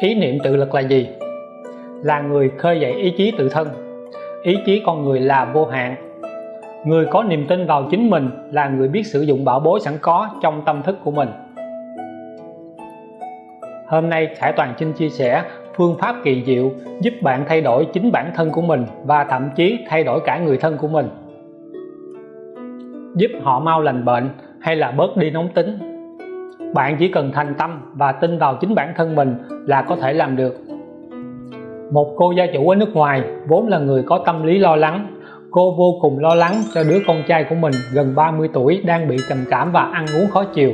ý niệm tự lực là gì? Là người khơi dậy ý chí tự thân. Ý chí con người là vô hạn. Người có niềm tin vào chính mình là người biết sử dụng bảo bối sẵn có trong tâm thức của mình. Hôm nay, Khải Toàn xin chia sẻ phương pháp kỳ diệu giúp bạn thay đổi chính bản thân của mình và thậm chí thay đổi cả người thân của mình. Giúp họ mau lành bệnh hay là bớt đi nóng tính? Bạn chỉ cần thành tâm và tin vào chính bản thân mình là có thể làm được. Một cô gia chủ ở nước ngoài vốn là người có tâm lý lo lắng. Cô vô cùng lo lắng cho đứa con trai của mình gần 30 tuổi đang bị trầm cảm và ăn uống khó chịu.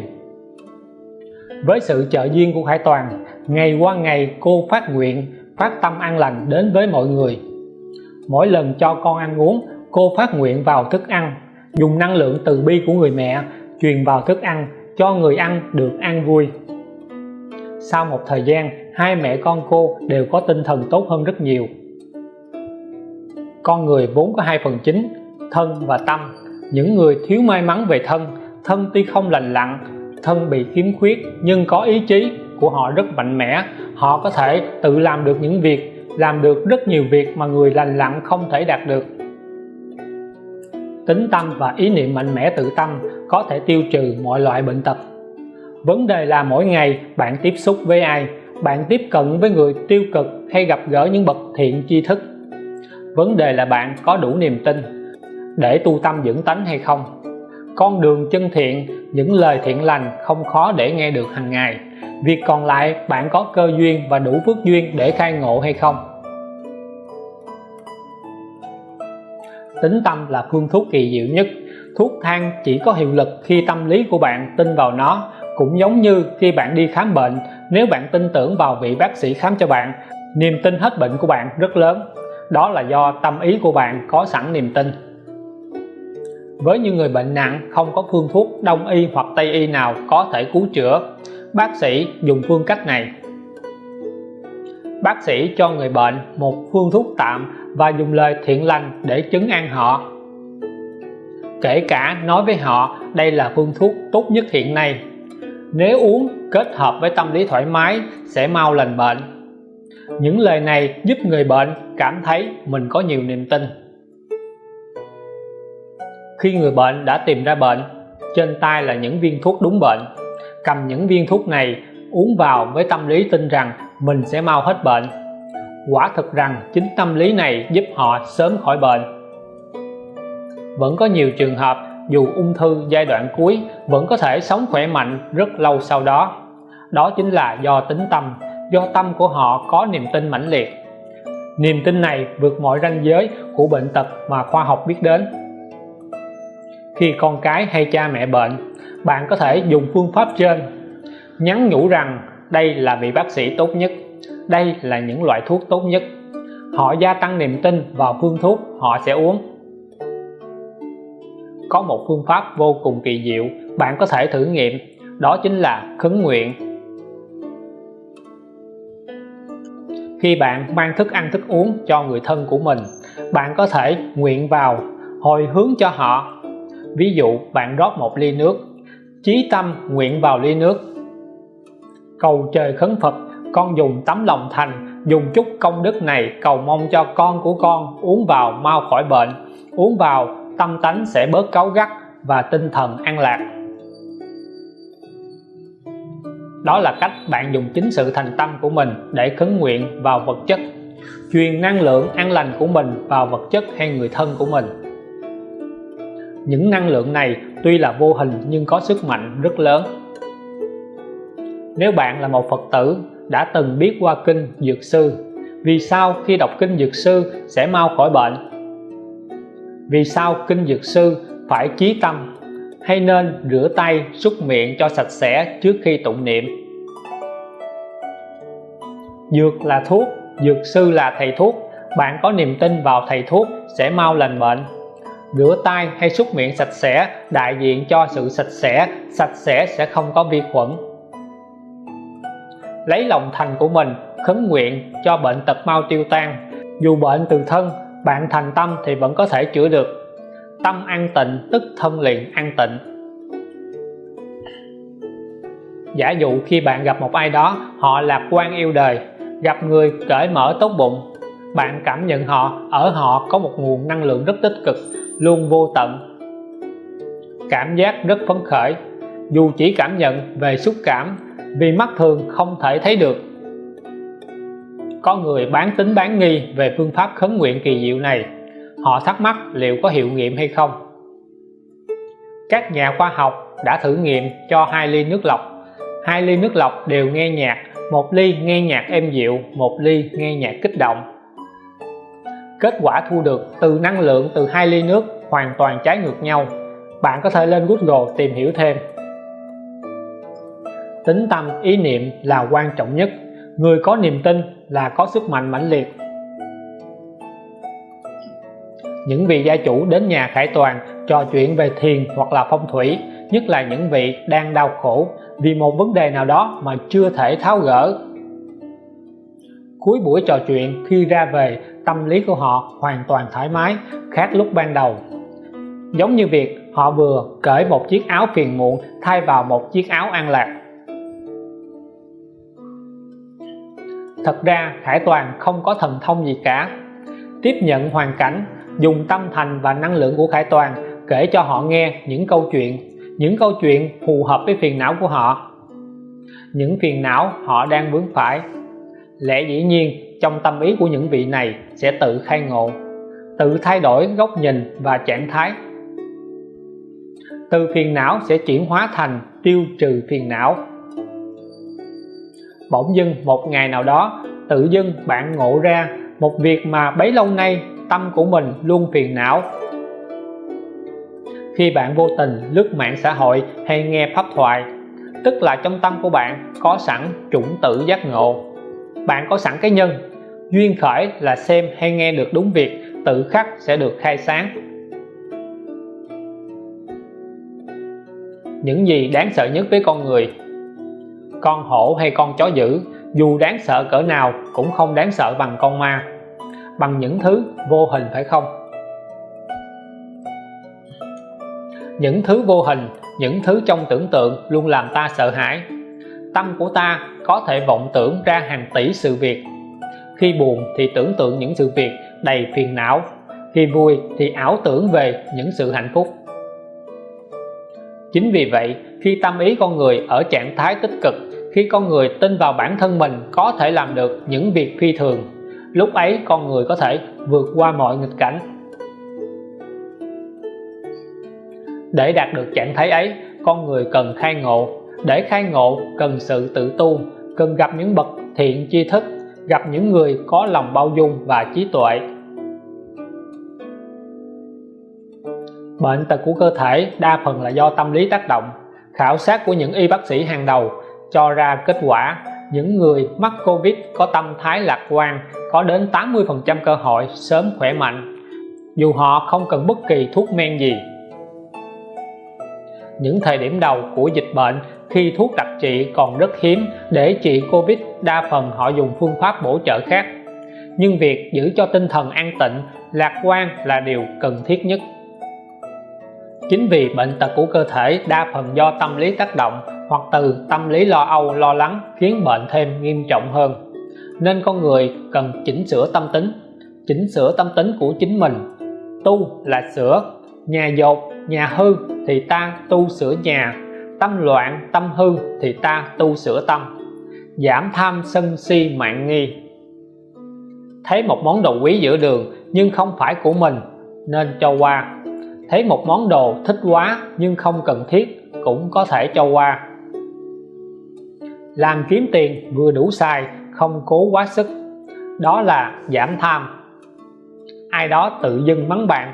Với sự trợ duyên của Khải Toàn, ngày qua ngày cô phát nguyện, phát tâm an lành đến với mọi người. Mỗi lần cho con ăn uống, cô phát nguyện vào thức ăn, dùng năng lượng từ bi của người mẹ truyền vào thức ăn cho người ăn được an vui. Sau một thời gian, hai mẹ con cô đều có tinh thần tốt hơn rất nhiều. Con người vốn có hai phần chính, thân và tâm. Những người thiếu may mắn về thân thân tuy không lành lặn, thân bị khiếm khuyết, nhưng có ý chí của họ rất mạnh mẽ. Họ có thể tự làm được những việc, làm được rất nhiều việc mà người lành lặn không thể đạt được. Tính tâm và ý niệm mạnh mẽ tự tâm có thể tiêu trừ mọi loại bệnh tật. Vấn đề là mỗi ngày bạn tiếp xúc với ai, bạn tiếp cận với người tiêu cực hay gặp gỡ những bậc thiện tri thức. Vấn đề là bạn có đủ niềm tin để tu tâm dưỡng tánh hay không. Con đường chân thiện, những lời thiện lành không khó để nghe được hàng ngày. Việc còn lại, bạn có cơ duyên và đủ phước duyên để khai ngộ hay không? Tính tâm là phương thuốc kỳ diệu nhất thuốc thang chỉ có hiệu lực khi tâm lý của bạn tin vào nó, cũng giống như khi bạn đi khám bệnh. Nếu bạn tin tưởng vào vị bác sĩ khám cho bạn, niềm tin hết bệnh của bạn rất lớn. Đó là do tâm ý của bạn có sẵn niềm tin. Với những người bệnh nặng không có phương thuốc đông y hoặc tây y nào có thể cứu chữa, bác sĩ dùng phương cách này. Bác sĩ cho người bệnh một phương thuốc tạm và dùng lời thiện lành để chứng an họ kể cả nói với họ, đây là phương thuốc tốt nhất hiện nay. Nếu uống, kết hợp với tâm lý thoải mái, sẽ mau lành bệnh. Những lời này giúp người bệnh cảm thấy mình có nhiều niềm tin. Khi người bệnh đã tìm ra bệnh, trên tay là những viên thuốc đúng bệnh. Cầm những viên thuốc này, uống vào với tâm lý tin rằng mình sẽ mau hết bệnh. Quả thực rằng chính tâm lý này giúp họ sớm khỏi bệnh vẫn có nhiều trường hợp, dù ung thư giai đoạn cuối, vẫn có thể sống khỏe mạnh rất lâu sau đó. Đó chính là do tính tâm, do tâm của họ có niềm tin mãnh liệt. Niềm tin này vượt mọi ranh giới của bệnh tật mà khoa học biết đến. Khi con cái hay cha mẹ bệnh, bạn có thể dùng phương pháp trên. Nhắn nhủ rằng, đây là vị bác sĩ tốt nhất. Đây là những loại thuốc tốt nhất. Họ gia tăng niềm tin vào phương thuốc họ sẽ uống có một phương pháp vô cùng kỳ diệu bạn có thể thử nghiệm, đó chính là khấn nguyện. Khi bạn mang thức ăn thức uống cho người thân của mình, bạn có thể nguyện vào, hồi hướng cho họ. Ví dụ, bạn rót một ly nước, chí tâm nguyện vào ly nước. Cầu trời khấn Phật, con dùng tấm lòng thành, dùng chút công đức này cầu mong cho con của con uống vào mau khỏi bệnh, uống vào tâm tánh sẽ bớt cáu gắt và tinh thần an lạc. Đó là cách bạn dùng chính sự thành tâm của mình để khấn nguyện vào vật chất, truyền năng lượng an lành của mình vào vật chất hay người thân của mình. Những năng lượng này tuy là vô hình nhưng có sức mạnh rất lớn. Nếu bạn là một Phật tử đã từng biết qua kinh Dược Sư, vì sao khi đọc kinh Dược Sư sẽ mau khỏi bệnh? Vì sao kinh Dược Sư phải chí tâm? Hay nên rửa tay súc miệng cho sạch sẽ trước khi tụng niệm? Dược là thuốc, Dược Sư là thầy thuốc. Bạn có niềm tin vào thầy thuốc sẽ mau lành bệnh rửa tay hay súc miệng sạch sẽ đại diện cho sự sạch sẽ sạch sẽ sẽ không có vi khuẩn. Lấy lòng thành của mình khấn nguyện cho bệnh tật mau tiêu tan. Dù bệnh từ thân bạn thành tâm thì vẫn có thể chữa được. Tâm an tịnh, tức thân liền an tịnh. Giả dụ khi bạn gặp một ai đó, họ lạc quan yêu đời, gặp người cởi mở tốt bụng, bạn cảm nhận họ, ở họ có một nguồn năng lượng rất tích cực, luôn vô tận. Cảm giác rất phấn khởi. Dù chỉ cảm nhận về xúc cảm, vì mắt thường không thể thấy được có người bán tính bán nghi về phương pháp khấn nguyện kỳ diệu này. Họ thắc mắc liệu có hiệu nghiệm hay không. Các nhà khoa học đã thử nghiệm cho hai ly nước lọc. Hai ly nước lọc đều nghe nhạc, một ly nghe nhạc êm dịu, một ly nghe nhạc kích động. Kết quả thu được từ năng lượng từ hai ly nước hoàn toàn trái ngược nhau. Bạn có thể lên Google tìm hiểu thêm. Tính tâm ý niệm là quan trọng nhất. Người có niềm tin là có sức mạnh mãnh liệt. Những vị gia chủ đến nhà khải toàn trò chuyện về thiền hoặc là phong thủy, nhất là những vị đang đau khổ vì một vấn đề nào đó mà chưa thể tháo gỡ. Cuối buổi trò chuyện, khi ra về, tâm lý của họ hoàn toàn thoải mái, khác lúc ban đầu. Giống như việc họ vừa cởi một chiếc áo phiền muộn thay vào một chiếc áo an lạc. Thật ra Khải Toàn không có thần thông gì cả. Tiếp nhận hoàn cảnh, dùng tâm thành và năng lượng của Khải Toàn kể cho họ nghe những câu chuyện, những câu chuyện phù hợp với phiền não của họ. Những phiền não họ đang vướng phải. Lẽ dĩ nhiên, trong tâm ý của những vị này sẽ tự khai ngộ, tự thay đổi góc nhìn và trạng thái. Từ phiền não sẽ chuyển hóa thành tiêu trừ phiền não bỗng dưng một ngày nào đó, tự dưng bạn ngộ ra một việc mà bấy lâu nay tâm của mình luôn phiền não. Khi bạn vô tình lướt mạng xã hội hay nghe pháp thoại, tức là trong tâm của bạn có sẵn chủng tử giác ngộ. Bạn có sẵn cái nhân, duyên khởi là xem hay nghe được đúng việc, tự khắc sẽ được khai sáng. Những gì đáng sợ nhất với con người con hổ hay con chó dữ, dù đáng sợ cỡ nào cũng không đáng sợ bằng con ma. Bằng những thứ vô hình phải không? Những thứ vô hình, những thứ trong tưởng tượng luôn làm ta sợ hãi. Tâm của ta có thể vọng tưởng ra hàng tỷ sự việc. Khi buồn thì tưởng tượng những sự việc đầy phiền não, khi vui thì ảo tưởng về những sự hạnh phúc. Chính vì vậy khi tâm ý con người ở trạng thái tích cực, khi con người tin vào bản thân mình có thể làm được những việc phi thường, lúc ấy con người có thể vượt qua mọi nghịch cảnh. Để đạt được trạng thái ấy, con người cần khai ngộ. Để khai ngộ, cần sự tự tu, cần gặp những bậc thiện tri thức, gặp những người có lòng bao dung và trí tuệ. Bệnh tật của cơ thể đa phần là do tâm lý tác động khảo sát của những y bác sĩ hàng đầu, cho ra kết quả, những người mắc Covid có tâm thái lạc quan, có đến 80% cơ hội sớm khỏe mạnh. Dù họ không cần bất kỳ thuốc men gì. Những thời điểm đầu của dịch bệnh, khi thuốc đặc trị còn rất hiếm để trị Covid, đa phần họ dùng phương pháp bổ trợ khác. Nhưng việc giữ cho tinh thần an tịnh, lạc quan là điều cần thiết nhất chính vì bệnh tật của cơ thể đa phần do tâm lý tác động hoặc từ tâm lý lo âu, lo lắng khiến bệnh thêm nghiêm trọng hơn. Nên con người cần chỉnh sửa tâm tính, chỉnh sửa tâm tính của chính mình. Tu là sửa, nhà dột, nhà hư thì ta tu sửa nhà, tâm loạn, tâm hư thì ta tu sửa tâm. Giảm tham sân si mạng nghi. Thấy một món đồ quý giữa đường nhưng không phải của mình, nên cho qua thấy một món đồ thích quá nhưng không cần thiết, cũng có thể cho qua. Làm kiếm tiền vừa đủ xài, không cố quá sức. Đó là giảm tham. Ai đó tự dưng mắng bạn.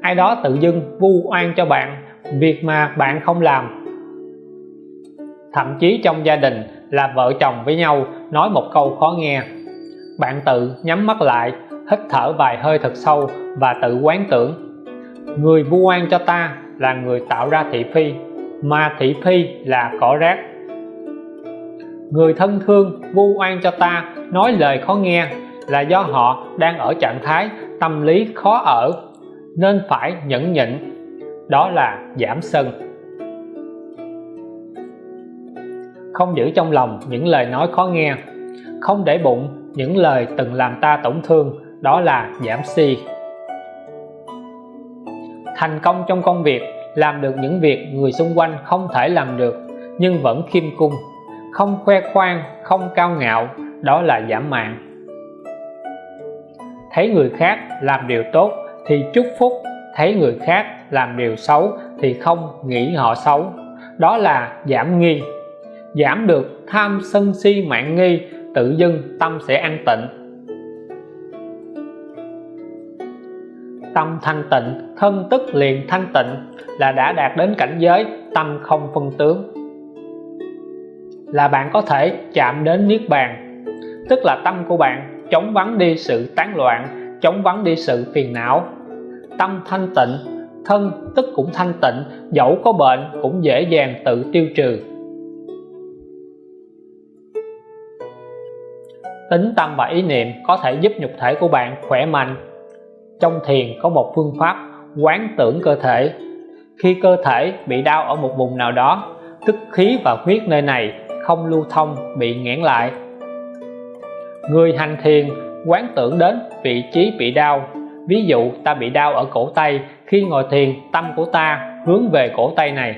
Ai đó tự dưng vu oan cho bạn, việc mà bạn không làm. Thậm chí trong gia đình là vợ chồng với nhau nói một câu khó nghe. Bạn tự nhắm mắt lại, hít thở vài hơi thật sâu và tự quán tưởng người vu oan cho ta là người tạo ra thị phi, mà thị phi là cỏ rác. Người thân thương vu oan cho ta nói lời khó nghe là do họ đang ở trạng thái tâm lý khó ở, nên phải nhẫn nhịn, đó là giảm sân. Không giữ trong lòng những lời nói khó nghe, không để bụng những lời từng làm ta tổn thương, đó là giảm si thành công trong công việc, làm được những việc người xung quanh không thể làm được, nhưng vẫn khiêm cung. Không khoe khoang, không cao ngạo, đó là giảm mạng thấy người khác làm điều tốt thì chúc phúc, thấy người khác làm điều xấu thì không nghĩ họ xấu, đó là giảm nghi. Giảm được tham sân si mạng nghi, tự dưng tâm sẽ an tịnh. Tâm thanh tịnh, thân tức liền thanh tịnh, là đã đạt đến cảnh giới tâm không phân tướng. Là bạn có thể chạm đến niết bàn, tức là tâm của bạn chống vắng đi sự tán loạn chống vắng đi sự phiền não. Tâm thanh tịnh, thân tức cũng thanh tịnh, dẫu có bệnh cũng dễ dàng tự tiêu trừ. Tính tâm và ý niệm có thể giúp nhục thể của bạn khỏe mạnh trong thiền có một phương pháp quán tưởng cơ thể. Khi cơ thể bị đau ở một vùng nào đó, tức khí và huyết nơi này không lưu thông, bị nghẽn lại. Người hành thiền quán tưởng đến vị trí bị đau. Ví dụ, ta bị đau ở cổ tay, khi ngồi thiền, tâm của ta hướng về cổ tay này.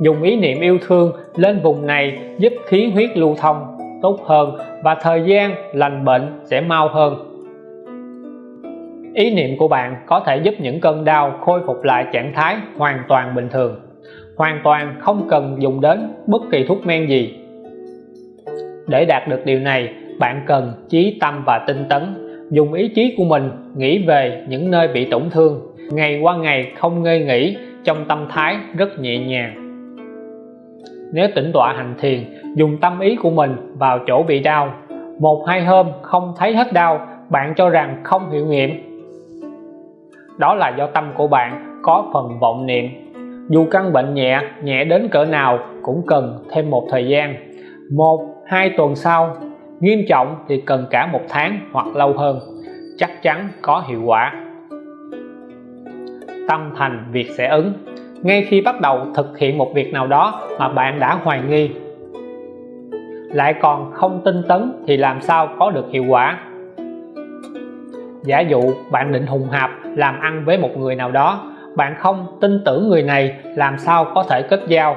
Dùng ý niệm yêu thương lên vùng này giúp khí huyết lưu thông tốt hơn và thời gian lành bệnh sẽ mau hơn ý niệm của bạn có thể giúp những cơn đau khôi phục lại trạng thái hoàn toàn bình thường. Hoàn toàn không cần dùng đến bất kỳ thuốc men gì. Để đạt được điều này, bạn cần chí tâm và tinh tấn. Dùng ý chí của mình nghĩ về những nơi bị tổn thương. Ngày qua ngày không ngơi nghỉ, trong tâm thái rất nhẹ nhàng. Nếu tĩnh tọa hành thiền, dùng tâm ý của mình vào chỗ bị đau. Một hai hôm không thấy hết đau, bạn cho rằng không hiệu nghiệm đó là do tâm của bạn có phần vọng niệm. Dù căn bệnh nhẹ nhẹ đến cỡ nào cũng cần thêm một thời gian. Một, hai tuần sau, nghiêm trọng thì cần cả một tháng hoặc lâu hơn. Chắc chắn có hiệu quả. Tâm thành việc sẽ ứng. Ngay khi bắt đầu thực hiện một việc nào đó mà bạn đã hoài nghi, lại còn không tin tấn thì làm sao có được hiệu quả? Giả dụ bạn định hùng hạp làm ăn với một người nào đó, bạn không tin tưởng người này, làm sao có thể kết giao?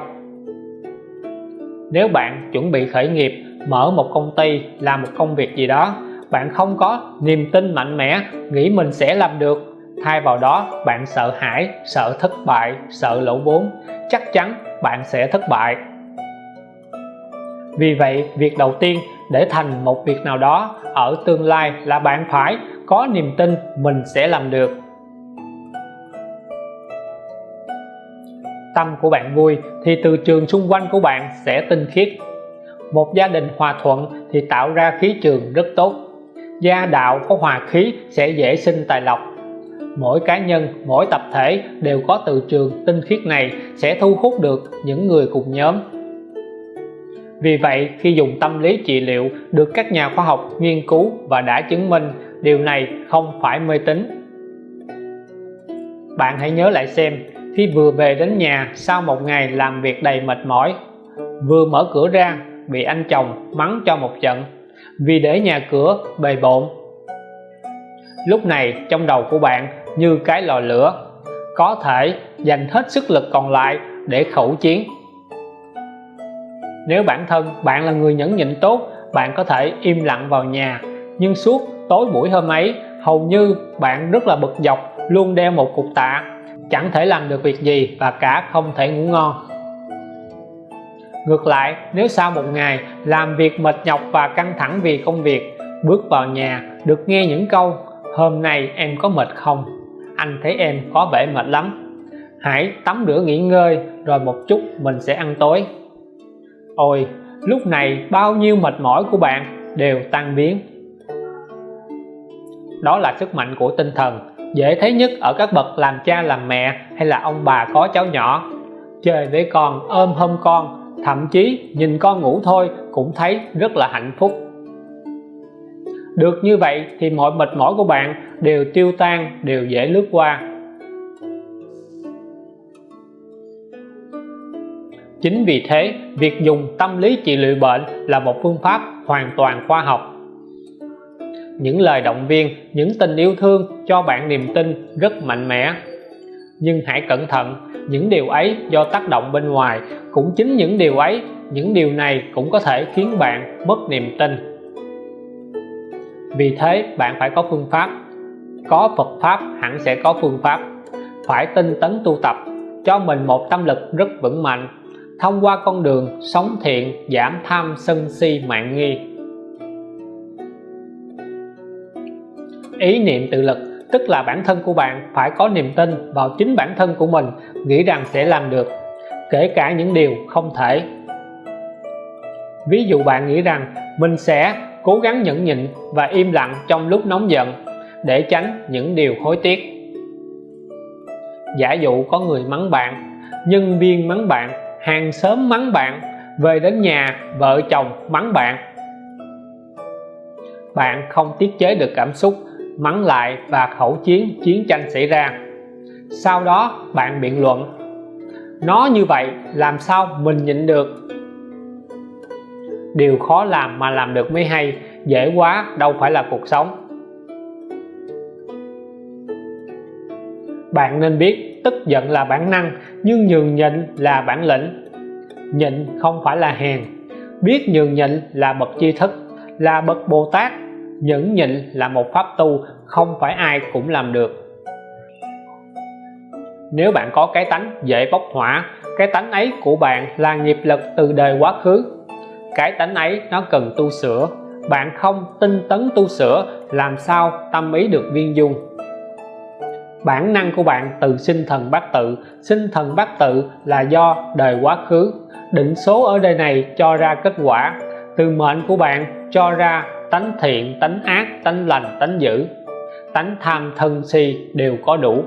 Nếu bạn chuẩn bị khởi nghiệp, mở một công ty, làm một công việc gì đó, bạn không có niềm tin mạnh mẽ, nghĩ mình sẽ làm được. Thay vào đó, bạn sợ hãi, sợ thất bại, sợ lỗ vốn. Chắc chắn bạn sẽ thất bại. Vì vậy, việc đầu tiên để thành một việc nào đó ở tương lai là bạn phải có niềm tin mình sẽ làm được. Tâm của bạn vui thì từ trường xung quanh của bạn sẽ tinh khiết. Một gia đình hòa thuận thì tạo ra khí trường rất tốt. Gia đạo có hòa khí sẽ dễ sinh tài lộc. Mỗi cá nhân, mỗi tập thể đều có từ trường tinh khiết này sẽ thu hút được những người cùng nhóm. Vì vậy, khi dùng tâm lý trị liệu, được các nhà khoa học nghiên cứu và đã chứng minh điều này không phải mê tín. Bạn hãy nhớ lại xem, khi vừa về đến nhà, sau một ngày làm việc đầy mệt mỏi, vừa mở cửa ra, bị anh chồng mắng cho một trận, vì để nhà cửa bề bộn. Lúc này, trong đầu của bạn như cái lò lửa, có thể dành hết sức lực còn lại để khẩu chiến. Nếu bản thân bạn là người nhẫn nhịn tốt, bạn có thể im lặng vào nhà, nhưng suốt tối buổi hôm ấy, hầu như bạn rất là bực dọc, luôn đeo một cục tạ. Chẳng thể làm được việc gì và cả không thể ngủ ngon. Ngược lại, nếu sau một ngày làm việc mệt nhọc và căng thẳng vì công việc, bước vào nhà, được nghe những câu, hôm nay em có mệt không? Anh thấy em có vẻ mệt lắm. Hãy tắm rửa nghỉ ngơi, rồi một chút mình sẽ ăn tối. Ôi, lúc này bao nhiêu mệt mỏi của bạn đều tan biến đó là sức mạnh của tinh thần. Dễ thấy nhất ở các bậc làm cha làm mẹ hay là ông bà có cháu nhỏ. Chơi với con, ôm hông con, thậm chí nhìn con ngủ thôi cũng thấy rất là hạnh phúc. Được như vậy thì mọi mệt mỏi của bạn đều tiêu tan, đều dễ lướt qua. Chính vì thế, việc dùng tâm lý trị liệu bệnh là một phương pháp hoàn toàn khoa học những lời động viên, những tình yêu thương cho bạn niềm tin rất mạnh mẽ. Nhưng hãy cẩn thận, những điều ấy do tác động bên ngoài cũng chính những điều ấy, những điều này cũng có thể khiến bạn mất niềm tin. Vì thế, bạn phải có phương pháp. Có Phật Pháp hẳn sẽ có phương pháp. Phải tinh tấn tu tập, cho mình một tâm lực rất vững mạnh. Thông qua con đường sống thiện, giảm tham sân si mạng nghi. Ý niệm tự lực, tức là bản thân của bạn phải có niềm tin vào chính bản thân của mình, nghĩ rằng sẽ làm được, kể cả những điều không thể. Ví dụ bạn nghĩ rằng mình sẽ cố gắng nhẫn nhịn và im lặng trong lúc nóng giận để tránh những điều hối tiếc. Giả dụ có người mắng bạn, nhân viên mắng bạn, hàng xóm mắng bạn, về đến nhà vợ chồng mắng bạn. Bạn không tiết chế được cảm xúc mắng lại và khẩu chiến chiến tranh xảy ra. Sau đó, bạn biện luận, nó như vậy, làm sao mình nhịn được? Điều khó làm mà làm được mới hay, dễ quá, đâu phải là cuộc sống. Bạn nên biết, tức giận là bản năng, nhưng nhường nhịn là bản lĩnh. Nhịn không phải là hèn. Biết nhường nhịn là bậc tri thức, là bậc Bồ Tát nhẫn nhịn là một pháp tu, không phải ai cũng làm được. Nếu bạn có cái tánh dễ bốc hỏa, cái tánh ấy của bạn là nghiệp lực từ đời quá khứ. Cái tánh ấy nó cần tu sửa. Bạn không tinh tấn tu sửa, làm sao tâm ý được viên dung? Bản năng của bạn từ sinh thần bát tự. Sinh thần bát tự là do đời quá khứ. Định số ở đời này cho ra kết quả. Từ mệnh của bạn cho ra tánh thiện, tánh ác, tánh lành, tánh dữ. Tánh tham thân si đều có đủ.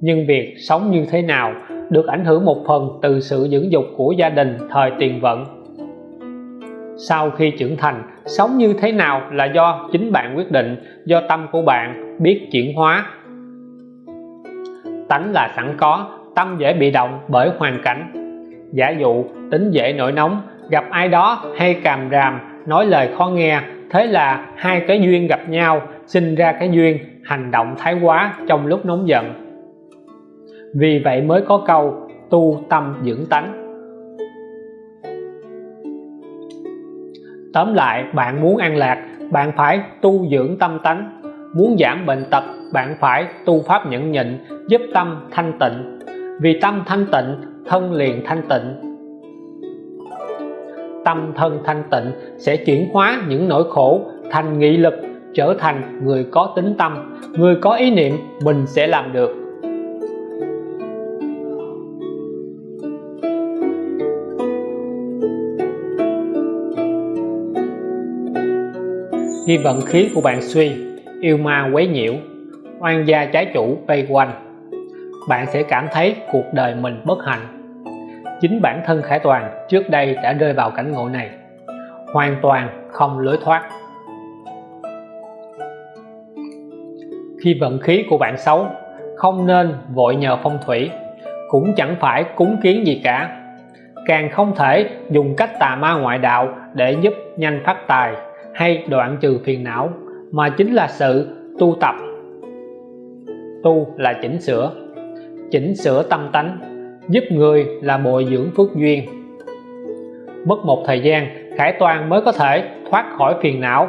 Nhưng việc sống như thế nào được ảnh hưởng một phần từ sự dưỡng dục của gia đình, thời tiền vận. Sau khi trưởng thành, sống như thế nào là do chính bạn quyết định, do tâm của bạn biết chuyển hóa. Tánh là sẵn có, tâm dễ bị động bởi hoàn cảnh. Giả dụ, tính dễ nổi nóng, gặp ai đó hay càm ràm nói lời khó nghe. Thế là hai cái duyên gặp nhau, sinh ra cái duyên, hành động thái quá trong lúc nóng giận. Vì vậy mới có câu, tu tâm dưỡng tánh. Tóm lại, bạn muốn an lạc, bạn phải tu dưỡng tâm tánh. Muốn giảm bệnh tật, bạn phải tu pháp nhẫn nhịn, giúp tâm thanh tịnh. Vì tâm thanh tịnh, thân liền thanh tịnh tâm thân thanh tịnh sẽ chuyển hóa những nỗi khổ thành nghị lực, trở thành người có tính tâm. Người có ý niệm, mình sẽ làm được. Khi vận khí của bạn suy, yêu ma quấy nhiễu, oan gia trái chủ vây quanh. Bạn sẽ cảm thấy cuộc đời mình bất hạnh chính bản thân Khải Toàn trước đây đã rơi vào cảnh ngộ này. Hoàn toàn không lối thoát. Khi vận khí của bạn xấu, không nên vội nhờ phong thủy, cũng chẳng phải cúng kiến gì cả. Càng không thể dùng cách tà ma ngoại đạo để giúp nhanh phát tài hay đoạn trừ phiền não, mà chính là sự tu tập. Tu là chỉnh sửa. Chỉnh sửa tâm tánh giúp người là bồi dưỡng phước duyên. Mất một thời gian, Khải Toàn mới có thể thoát khỏi phiền não.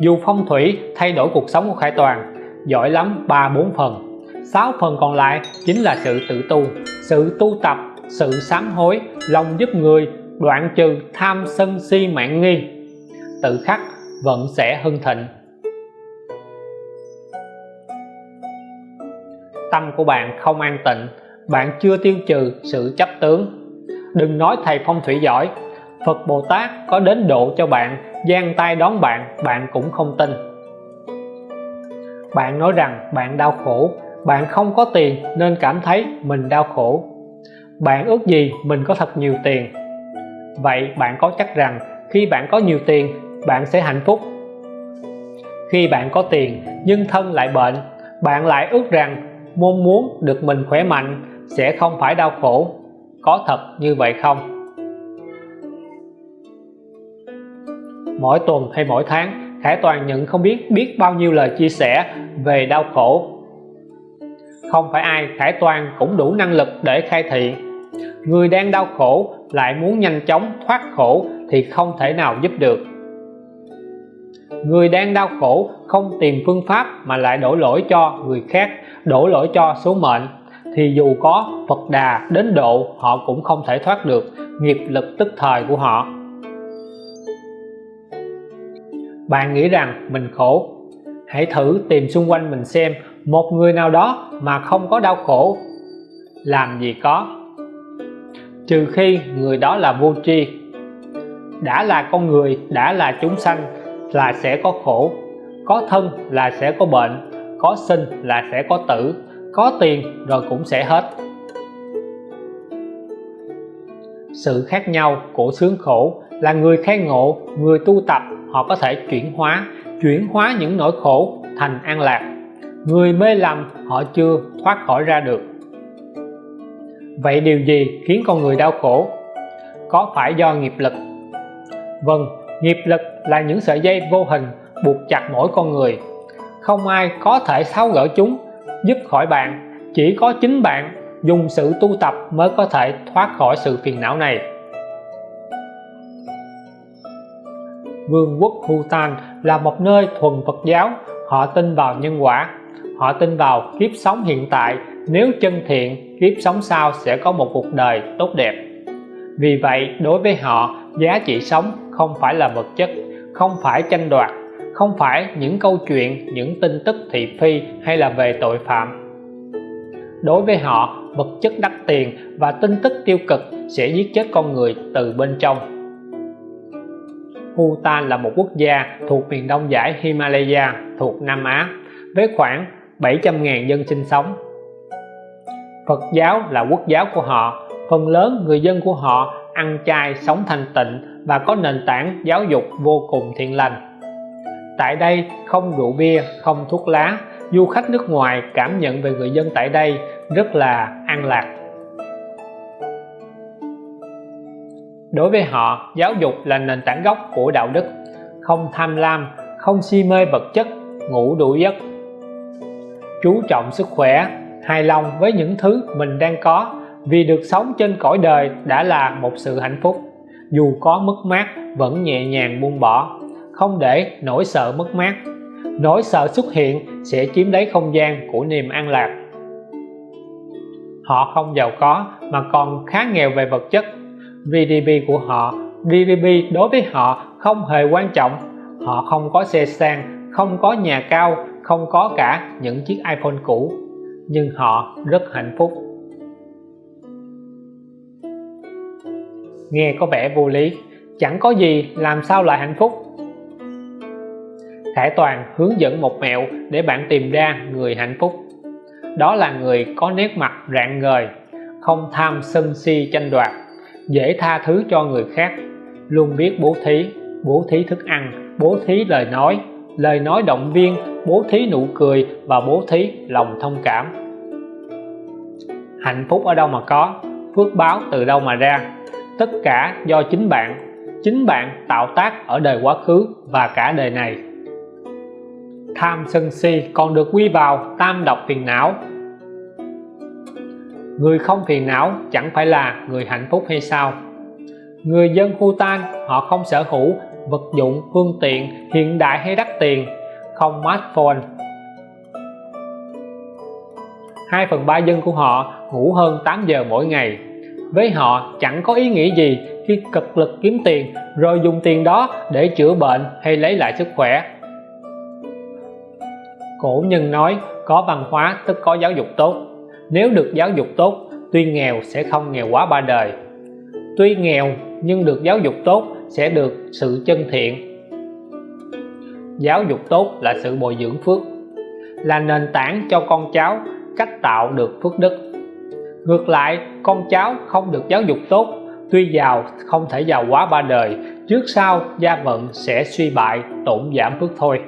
Dù phong thủy thay đổi cuộc sống của Khải Toàn, giỏi lắm ba bốn phần. 6 phần còn lại chính là sự tự tu, sự tu tập, sự sám hối, lòng giúp người, đoạn trừ tham sân si mạng nghi. Tự khắc vận sẽ hưng thịnh. Tâm của bạn không an tịnh bạn chưa tiêu trừ sự chấp tướng. Đừng nói thầy phong thủy giỏi, Phật Bồ Tát có đến độ cho bạn, giang tay đón bạn bạn cũng không tin. Bạn nói rằng bạn đau khổ, bạn không có tiền nên cảm thấy mình đau khổ. Bạn ước gì mình có thật nhiều tiền? Vậy bạn có chắc rằng khi bạn có nhiều tiền, bạn sẽ hạnh phúc. Khi bạn có tiền nhưng thân lại bệnh, bạn lại ước rằng mong muốn được mình khỏe mạnh sẽ không phải đau khổ. Có thật như vậy không? Mỗi tuần hay mỗi tháng, Khải Toàn nhận không biết biết bao nhiêu lời chia sẻ về đau khổ. Không phải ai, Khải Toàn cũng đủ năng lực để khai thị. Người đang đau khổ lại muốn nhanh chóng thoát khổ thì không thể nào giúp được. Người đang đau khổ không tìm phương pháp mà lại đổ lỗi cho người khác, đổ lỗi cho số mệnh thì dù có Phật Đà đến độ, họ cũng không thể thoát được nghiệp lực tức thời của họ. Bạn nghĩ rằng mình khổ? Hãy thử tìm xung quanh mình xem một người nào đó mà không có đau khổ. Làm gì có? Trừ khi người đó là vô tri. Đã là con người, đã là chúng sanh là sẽ có khổ. Có thân là sẽ có bệnh, có sinh là sẽ có tử có tiền rồi cũng sẽ hết. Sự khác nhau của sướng khổ là người khai ngộ, người tu tập, họ có thể chuyển hóa chuyển hóa những nỗi khổ thành an lạc. Người mê lầm, họ chưa thoát khỏi ra được. Vậy điều gì khiến con người đau khổ? Có phải do nghiệp lực? Vâng nghiệp lực là những sợi dây vô hình buộc chặt mỗi con người. Không ai có thể tháo gỡ chúng giúp khỏi bạn. Chỉ có chính bạn dùng sự tu tập mới có thể thoát khỏi sự phiền não này. Vương quốc Bhutan là một nơi thuần Phật giáo. Họ tin vào nhân quả. Họ tin vào kiếp sống hiện tại. Nếu chân thiện, kiếp sống sau sẽ có một cuộc đời tốt đẹp. Vì vậy, đối với họ, giá trị sống không phải là vật chất, không phải tranh đoạt không phải những câu chuyện, những tin tức thị phi hay là về tội phạm. Đối với họ, vật chất đắt tiền và tin tức tiêu cực sẽ giết chết con người từ bên trong. Bhutan là một quốc gia thuộc miền đông giải Himalaya, thuộc Nam Á, với khoảng 700.000 dân sinh sống. Phật giáo là quốc giáo của họ, phần lớn người dân của họ ăn chay, sống thanh tịnh và có nền tảng giáo dục vô cùng thiện lành tại đây không rượu bia, không thuốc lá. Du khách nước ngoài cảm nhận về người dân tại đây rất là an lạc. Đối với họ, giáo dục là nền tảng gốc của đạo đức. Không tham lam, không si mê vật chất, ngủ đủ giấc. Chú trọng sức khỏe, hài lòng với những thứ mình đang có. Vì được sống trên cõi đời đã là một sự hạnh phúc. Dù có mất mát, vẫn nhẹ nhàng buông bỏ không để nỗi sợ mất mát. Nỗi sợ xuất hiện sẽ chiếm lấy không gian của niềm an lạc. Họ không giàu có mà còn khá nghèo về vật chất. GDP của họ GDP đối với họ không hề quan trọng. Họ không có xe sang, không có nhà cao, không có cả những chiếc iPhone cũ. Nhưng họ rất hạnh phúc. Nghe có vẻ vô lý. Chẳng có gì làm sao lại hạnh phúc. Khải Toàn hướng dẫn một mẹo để bạn tìm ra người hạnh phúc. Đó là người có nét mặt rạng ngời, không tham sân si tranh đoạt, dễ tha thứ cho người khác, luôn biết bố thí bố thí thức ăn, bố thí lời nói lời nói động viên, bố thí nụ cười và bố thí lòng thông cảm. Hạnh phúc ở đâu mà có, phước báo từ đâu mà ra? Tất cả do chính bạn chính bạn tạo tác ở đời quá khứ và cả đời này tham sân si còn được quy vào tam độc phiền não. Người không phiền não chẳng phải là người hạnh phúc hay sao? Người dân Bhutan họ không sở hữu vật dụng, phương tiện hiện đại hay đắt tiền, không smartphone. 2 phần 3 dân của họ ngủ hơn 8 giờ mỗi ngày. Với họ chẳng có ý nghĩa gì khi cực lực kiếm tiền, rồi dùng tiền đó để chữa bệnh hay lấy lại sức khỏe cổ nhân nói, có văn hóa tức có giáo dục tốt. Nếu được giáo dục tốt, tuy nghèo sẽ không nghèo quá ba đời. Tuy nghèo nhưng được giáo dục tốt sẽ được sự chân thiện. Giáo dục tốt là sự bồi dưỡng phước, là nền tảng cho con cháu cách tạo được phước đức. Ngược lại, con cháu không được giáo dục tốt, tuy giàu không thể giàu quá ba đời, trước sau gia vận sẽ suy bại, tổn giảm phước thôi.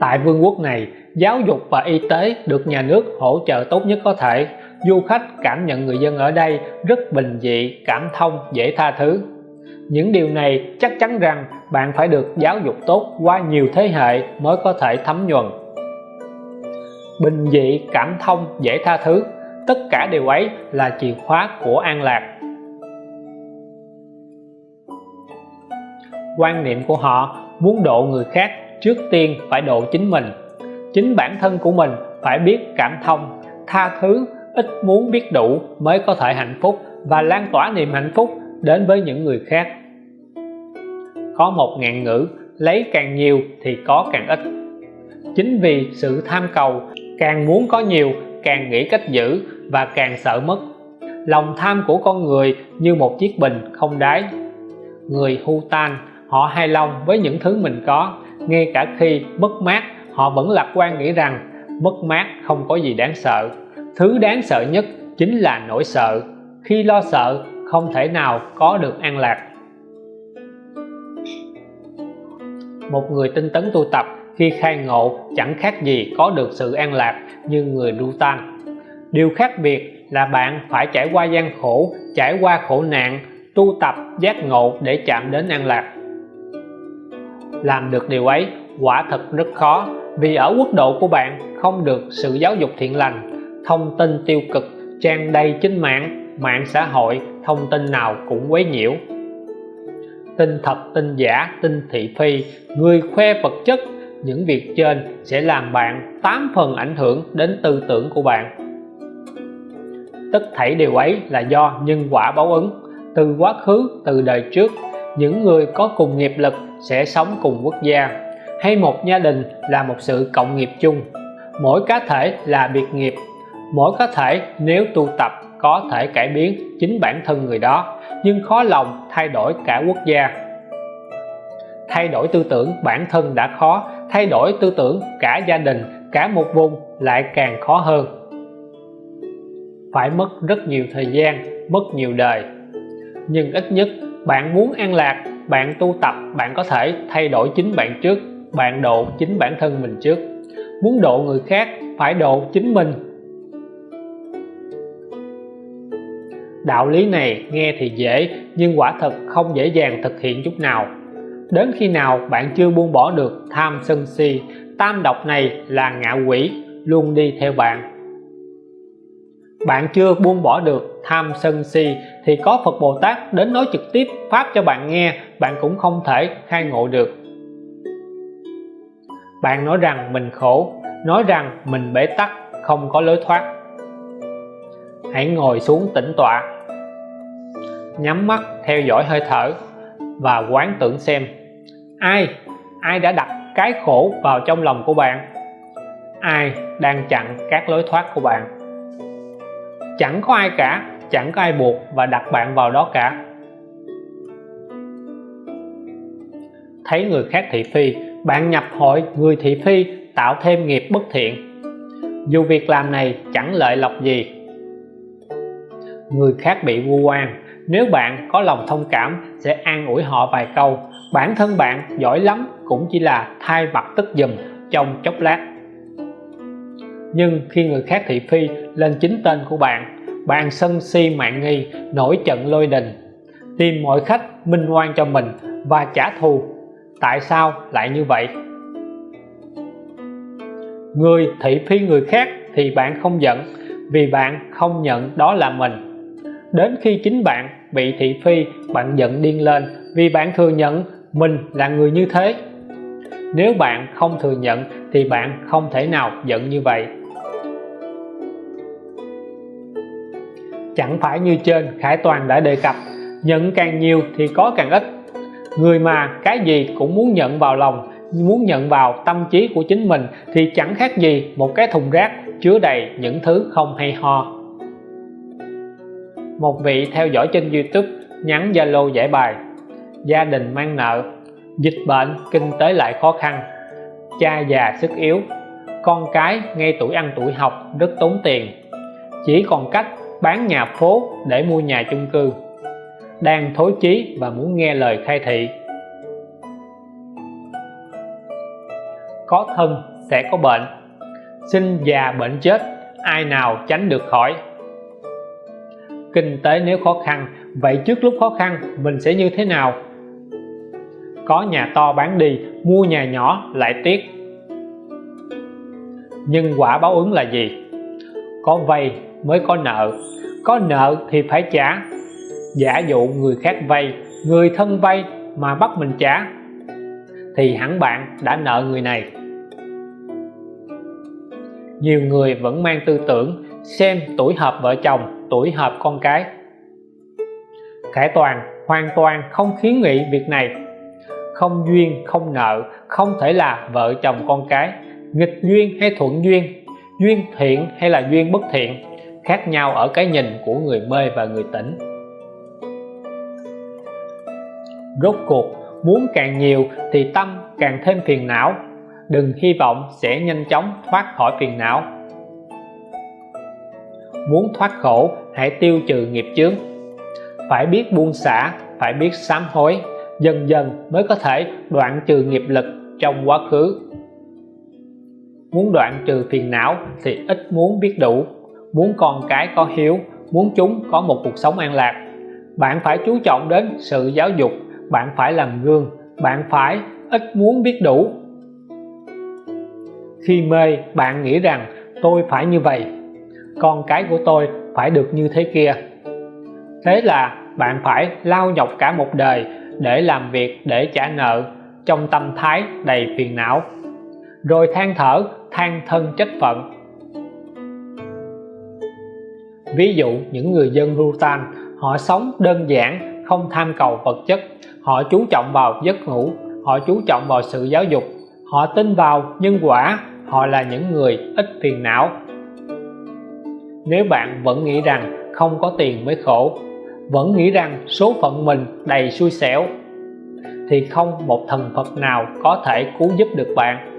Tại vương quốc này, giáo dục và y tế được nhà nước hỗ trợ tốt nhất có thể. Du khách cảm nhận người dân ở đây rất bình dị, cảm thông, dễ tha thứ. Những điều này chắc chắn rằng bạn phải được giáo dục tốt qua nhiều thế hệ mới có thể thấm nhuần. Bình dị, cảm thông, dễ tha thứ, tất cả điều ấy là chìa khóa của an lạc. Quan niệm của họ muốn độ người khác trước tiên phải độ chính mình. Chính bản thân của mình phải biết cảm thông, tha thứ, ít muốn biết đủ mới có thể hạnh phúc và lan tỏa niềm hạnh phúc đến với những người khác. Có một ngạn ngữ, lấy càng nhiều thì có càng ít. Chính vì sự tham cầu, càng muốn có nhiều, càng nghĩ cách giữ và càng sợ mất. Lòng tham của con người như một chiếc bình không đáy. Người hu tan, họ hài lòng với những thứ mình có ngay cả khi mất mát, họ vẫn lạc quan nghĩ rằng mất mát không có gì đáng sợ. Thứ đáng sợ nhất chính là nỗi sợ. Khi lo sợ, không thể nào có được an lạc. Một người tinh tấn tu tập khi khai ngộ chẳng khác gì có được sự an lạc như người đu tan điều khác biệt là bạn phải trải qua gian khổ, trải qua khổ nạn, tu tập giác ngộ để chạm đến an lạc làm được điều ấy, quả thật rất khó, vì ở quốc độ của bạn không được sự giáo dục thiện lành, thông tin tiêu cực, trang đầy trên mạng mạng xã hội, thông tin nào cũng quấy nhiễu. Tin thật, tin giả, tin thị phi, người khoe vật chất, những việc trên sẽ làm bạn tám phần ảnh hưởng đến tư tưởng của bạn. Tất thảy điều ấy là do nhân quả báo ứng, từ quá khứ, từ đời trước những người có cùng nghiệp lực sẽ sống cùng quốc gia. Hay một gia đình là một sự cộng nghiệp chung. Mỗi cá thể là biệt nghiệp. Mỗi cá thể nếu tu tập có thể cải biến chính bản thân người đó, nhưng khó lòng thay đổi cả quốc gia. Thay đổi tư tưởng bản thân đã khó, thay đổi tư tưởng cả gia đình, cả một vùng lại càng khó hơn. Phải mất rất nhiều thời gian, mất nhiều đời. Nhưng ít nhất bạn muốn an lạc, bạn tu tập, bạn có thể thay đổi chính bạn trước, bạn độ chính bản thân mình trước. Muốn độ người khác, phải độ chính mình. Đạo lý này nghe thì dễ, nhưng quả thật không dễ dàng thực hiện chút nào. Đến khi nào bạn chưa buông bỏ được tham sân si, tam độc này là ngạ quỷ, luôn đi theo bạn bạn chưa buông bỏ được tham sân si thì có Phật Bồ Tát đến nói trực tiếp Pháp cho bạn nghe, bạn cũng không thể khai ngộ được. Bạn nói rằng mình khổ, nói rằng mình bế tắc, không có lối thoát. Hãy ngồi xuống tĩnh tọa, nhắm mắt theo dõi hơi thở và quán tưởng xem ai ai đã đặt cái khổ vào trong lòng của bạn, ai đang chặn các lối thoát của bạn chẳng có ai cả, chẳng có ai buộc và đặt bạn vào đó cả. Thấy người khác thị phi, bạn nhập hội người thị phi tạo thêm nghiệp bất thiện. Dù việc làm này chẳng lợi lộc gì. Người khác bị vu oan, nếu bạn có lòng thông cảm sẽ an ủi họ vài câu. Bản thân bạn giỏi lắm cũng chỉ là thay mặt tức dùm trong chốc lát nhưng khi người khác thị phi lên chính tên của bạn bạn sân si mạng nghi, nổi trận lôi đình. Tìm mọi khách minh oan cho mình và trả thù. Tại sao lại như vậy? Người thị phi người khác thì bạn không giận, vì bạn không nhận đó là mình. Đến khi chính bạn bị thị phi, bạn giận điên lên, vì bạn thừa nhận mình là người như thế. Nếu bạn không thừa nhận thì bạn không thể nào giận như vậy. Chẳng phải như trên, Khải Toàn đã đề cập, nhận càng nhiều thì có càng ít. Người mà cái gì cũng muốn nhận vào lòng, muốn nhận vào tâm trí của chính mình thì chẳng khác gì một cái thùng rác chứa đầy những thứ không hay ho. Một vị theo dõi trên YouTube nhắn Zalo giải bài, gia đình mang nợ, dịch bệnh, kinh tế lại khó khăn, cha già sức yếu, con cái ngay tuổi ăn tuổi học rất tốn tiền, chỉ còn cách bán nhà phố để mua nhà chung cư, đang thối chí và muốn nghe lời khai thị. Có thân sẽ có bệnh, sinh già bệnh chết, ai nào tránh được khỏi. Kinh tế nếu khó khăn, vậy trước lúc khó khăn, mình sẽ như thế nào? Có nhà to bán đi, mua nhà nhỏ lại tiếc. Nhưng quả báo ứng là gì? Có vay mới có nợ. Có nợ thì phải trả. Giả dụ người khác vay, người thân vay mà bắt mình trả, thì hẳn bạn đã nợ người này. Nhiều người vẫn mang tư tưởng xem tuổi hợp vợ chồng, tuổi hợp con cái. Khải Toàn, hoàn toàn không khiến nghị việc này. Không duyên, không nợ, không thể là vợ chồng con cái. Nghịch duyên hay thuận duyên duyên thiện hay là duyên bất thiện? Khác nhau ở cái nhìn của người mê và người tỉnh. Rốt cuộc, muốn càng nhiều thì tâm càng thêm phiền não. Đừng hy vọng sẽ nhanh chóng thoát khỏi phiền não. Muốn thoát khổ, hãy tiêu trừ nghiệp chướng. Phải biết buông xả, phải biết sám hối, dần dần mới có thể đoạn trừ nghiệp lực trong quá khứ. Muốn đoạn trừ phiền não thì ít muốn biết đủ muốn con cái có hiếu, muốn chúng có một cuộc sống an lạc. Bạn phải chú trọng đến sự giáo dục, bạn phải làm gương, bạn phải ít muốn biết đủ. Khi mê, bạn nghĩ rằng tôi phải như vậy. Con cái của tôi phải được như thế kia. Thế là bạn phải lao nhọc cả một đời để làm việc để trả nợ, trong tâm thái đầy phiền não. Rồi than thở, than thân trách phận ví dụ, những người dân Bhutan, họ sống đơn giản, không tham cầu vật chất. Họ chú trọng vào giấc ngủ, họ chú trọng vào sự giáo dục. Họ tin vào nhân quả, họ là những người ít phiền não. Nếu bạn vẫn nghĩ rằng không có tiền mới khổ, vẫn nghĩ rằng số phận mình đầy xui xẻo, thì không một thần Phật nào có thể cứu giúp được bạn.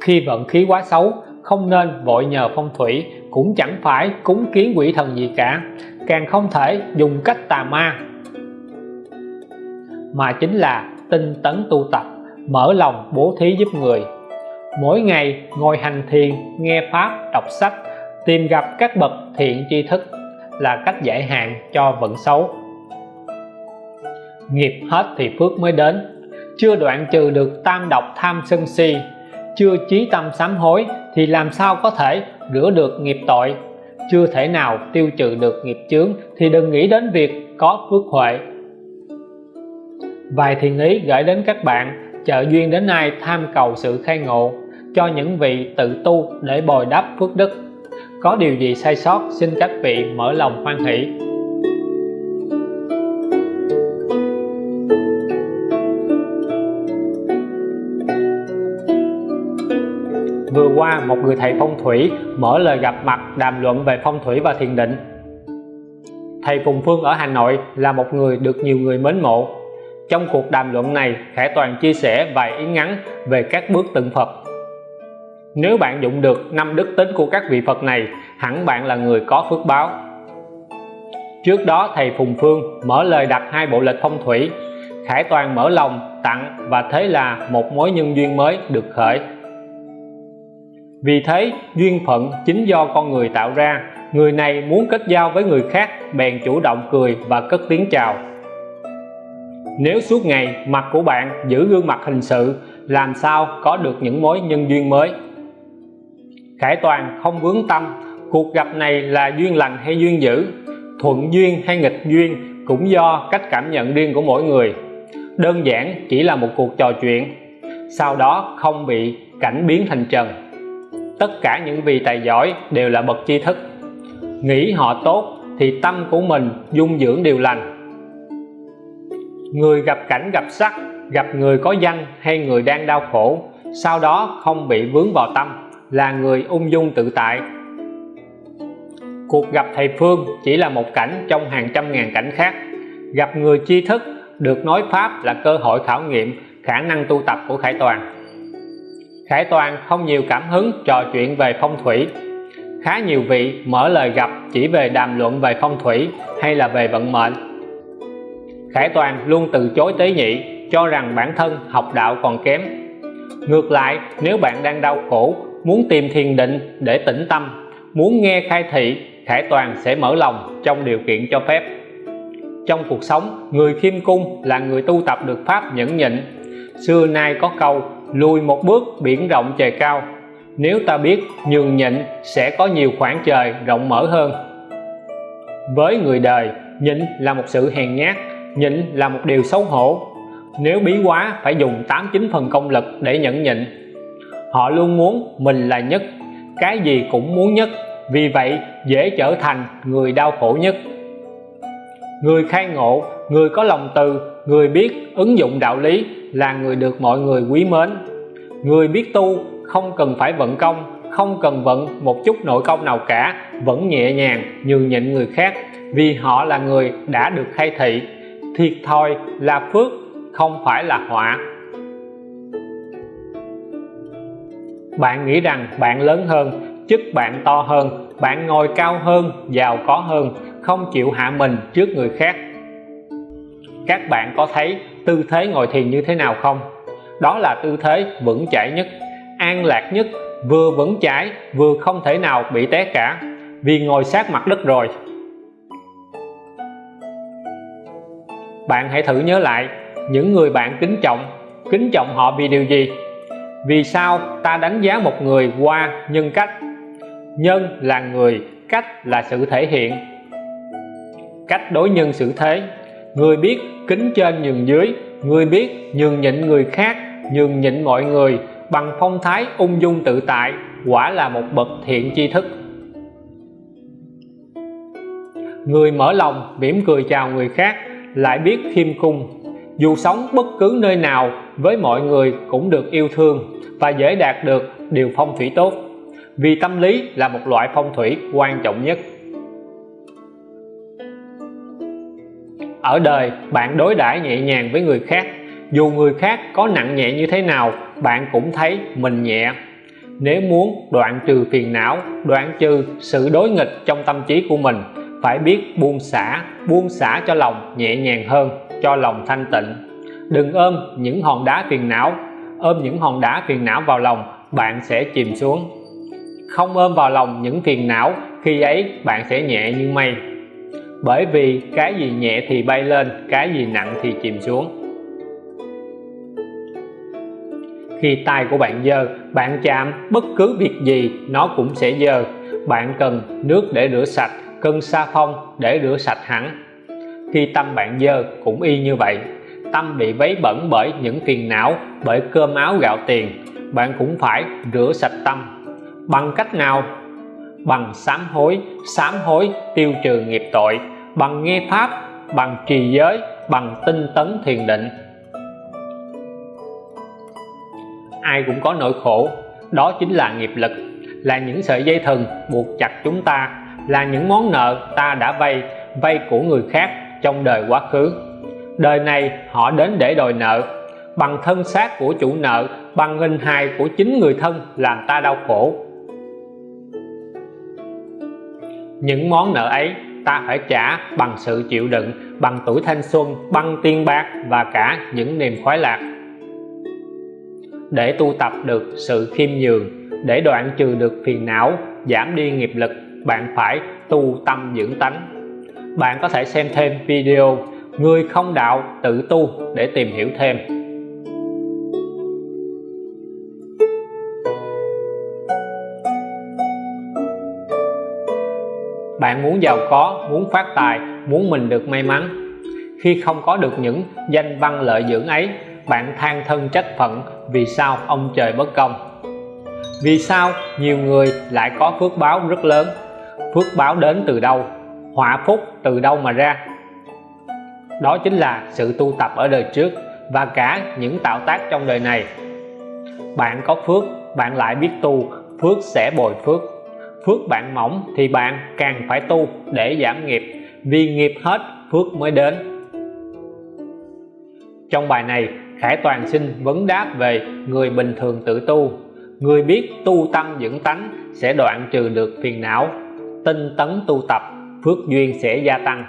Khi vận khí quá xấu không nên vội nhờ phong thủy, cũng chẳng phải cúng kiến quỷ thần gì cả. Càng không thể dùng cách tà ma. Mà chính là tinh tấn tu tập, mở lòng bố thí giúp người. Mỗi ngày ngồi hành thiền, nghe pháp, đọc sách, tìm gặp các bậc thiện tri thức là cách giải hạn cho vận xấu. Nghiệp hết thì phước mới đến. Chưa đoạn trừ được tam độc tham sân si chưa chí tâm sám hối thì làm sao có thể rửa được nghiệp tội? Chưa thể nào tiêu trừ được nghiệp chướng thì đừng nghĩ đến việc có phước huệ. Vài thiền ý gửi đến các bạn trợ duyên đến nay tham cầu sự khai ngộ, cho những vị tự tu để bồi đắp phước đức. Có điều gì sai sót, xin các vị mở lòng hoan hỷ. Vừa qua một người thầy phong thủy mở lời gặp mặt đàm luận về phong thủy và thiền định. Thầy Phùng Phương ở Hà Nội là một người được nhiều người mến mộ. Trong cuộc đàm luận này, Khải Toàn chia sẻ vài ý ngắn về các bước tượng Phật. Nếu bạn dụng được năm đức tính của các vị Phật này, hẳn bạn là người có phước báo. Trước đó, thầy Phùng Phương mở lời đặt hai bộ lịch phong thủy. Khải Toàn mở lòng, tặng và thế là một mối nhân duyên mới được khởi vì thế, duyên phận chính do con người tạo ra. Người này muốn kết giao với người khác, bèn chủ động cười và cất tiếng chào. Nếu suốt ngày mặt của bạn giữ gương mặt hình sự, làm sao có được những mối nhân duyên mới? Khải Toàn không vướng tâm, cuộc gặp này là duyên lành hay duyên dữ? Thuận duyên hay nghịch duyên cũng do cách cảm nhận riêng của mỗi người. Đơn giản chỉ là một cuộc trò chuyện, sau đó không bị cảnh biến thành trần tất cả những vị tài giỏi đều là bậc tri thức. Nghĩ họ tốt thì tâm của mình dung dưỡng điều lành. Người gặp cảnh gặp sắc, gặp người có danh hay người đang đau khổ, sau đó không bị vướng vào tâm, là người ung dung tự tại. Cuộc gặp thầy Phương chỉ là một cảnh trong hàng trăm ngàn cảnh khác. Gặp người tri thức được nói Pháp là cơ hội khảo nghiệm khả năng tu tập của Khải Toàn. Khải Toàn không nhiều cảm hứng trò chuyện về phong thủy. Khá nhiều vị mở lời gặp chỉ về đàm luận về phong thủy hay là về vận mệnh. Khải Toàn luôn từ chối tế nhị, cho rằng bản thân học đạo còn kém. Ngược lại, nếu bạn đang đau khổ, muốn tìm thiền định để tĩnh tâm, muốn nghe khai thị, Khải Toàn sẽ mở lòng trong điều kiện cho phép. Trong cuộc sống, người khiêm cung là người tu tập được pháp nhẫn nhịn. Xưa nay có câu lùi một bước biển rộng trời cao. Nếu ta biết nhường nhịn sẽ có nhiều khoảng trời rộng mở hơn. Với người đời, nhịn là một sự hèn nhát, nhịn là một điều xấu hổ. Nếu bí quá, phải dùng 89 phần công lực để nhẫn nhịn. Họ luôn muốn mình là nhất, cái gì cũng muốn nhất, vì vậy dễ trở thành người đau khổ nhất. Người khai ngộ người có lòng từ, người biết ứng dụng đạo lý là người được mọi người quý mến. Người biết tu không cần phải vận công, không cần vận một chút nội công nào cả, vẫn nhẹ nhàng nhường nhịn người khác, vì họ là người đã được khai thị. Thiệt thòi là phước, không phải là họa. Bạn nghĩ rằng bạn lớn hơn, chức bạn to hơn, bạn ngồi cao hơn, giàu có hơn, không chịu hạ mình trước người khác các bạn có thấy tư thế ngồi thiền như thế nào không? Đó là tư thế vững chãi nhất, an lạc nhất, vừa vững chãi, vừa không thể nào bị té cả. Vì ngồi sát mặt đất rồi. Bạn hãy thử nhớ lại những người bạn kính trọng. Kính trọng họ vì điều gì? Vì sao ta đánh giá một người qua nhân cách? Nhân là người, cách là sự thể hiện. Cách đối nhân xử thế người biết kính trên nhường dưới, người biết nhường nhịn người khác, nhường nhịn mọi người, bằng phong thái ung dung tự tại, quả là một bậc thiện tri thức. Người mở lòng, mỉm cười chào người khác, lại biết khiêm cung. Dù sống bất cứ nơi nào, với mọi người cũng được yêu thương và dễ đạt được điều phong thủy tốt. Vì tâm lý là một loại phong thủy quan trọng nhất. Ở đời, bạn đối đãi nhẹ nhàng với người khác. Dù người khác có nặng nhẹ như thế nào, bạn cũng thấy mình nhẹ. Nếu muốn đoạn trừ phiền não, đoạn trừ sự đối nghịch trong tâm trí của mình, phải biết buông xả buông xả cho lòng nhẹ nhàng hơn, cho lòng thanh tịnh. Đừng ôm những hòn đá phiền não. Ôm những hòn đá phiền não vào lòng, bạn sẽ chìm xuống. Không ôm vào lòng những phiền não, khi ấy bạn sẽ nhẹ như mây bởi vì cái gì nhẹ thì bay lên, cái gì nặng thì chìm xuống. Khi tay của bạn dơ, bạn chạm bất cứ việc gì, nó cũng sẽ dơ. Bạn cần nước để rửa sạch, cần sa phong để rửa sạch hẳn. Khi tâm bạn dơ cũng y như vậy. Tâm bị vấy bẩn bởi những phiền não, bởi cơm áo gạo tiền. Bạn cũng phải rửa sạch tâm. Bằng cách nào? Bằng sám hối sám hối tiêu trừ nghiệp tội, bằng nghe pháp, bằng trì giới, bằng tinh tấn thiền định. Ai cũng có nỗi khổ, đó chính là nghiệp lực, là những sợi dây thừng buộc chặt chúng ta, là những món nợ ta đã vay vay của người khác trong đời quá khứ. Đời này họ đến để đòi nợ, bằng thân xác của chủ nợ, bằng hình hài của chính người thân làm ta đau khổ. Những món nợ ấy ta phải trả bằng sự chịu đựng, bằng tuổi thanh xuân, bằng tiền bạc và cả những niềm khoái lạc. Để tu tập được sự khiêm nhường, để đoạn trừ được phiền não, giảm đi nghiệp lực, bạn phải tu tâm dưỡng tánh. Bạn có thể xem thêm video người không đạo tự tu để tìm hiểu thêm. Bạn muốn giàu có, muốn phát tài, muốn mình được may mắn. Khi không có được những danh văn lợi dưỡng ấy, bạn than thân trách phận vì sao ông trời bất công. Vì sao nhiều người lại có phước báo rất lớn? Phước báo đến từ đâu? Họa phúc từ đâu mà ra? Đó chính là sự tu tập ở đời trước và cả những tạo tác trong đời này. Bạn có phước, bạn lại biết tu, phước sẽ bồi phước phước bạn mỏng thì bạn càng phải tu để giảm nghiệp, vì nghiệp hết, phước mới đến. Trong bài này, Khải Toàn xin vấn đáp về người bình thường tự tu. Người biết tu tâm dưỡng tánh sẽ đoạn trừ được phiền não, tinh tấn tu tập, phước duyên sẽ gia tăng.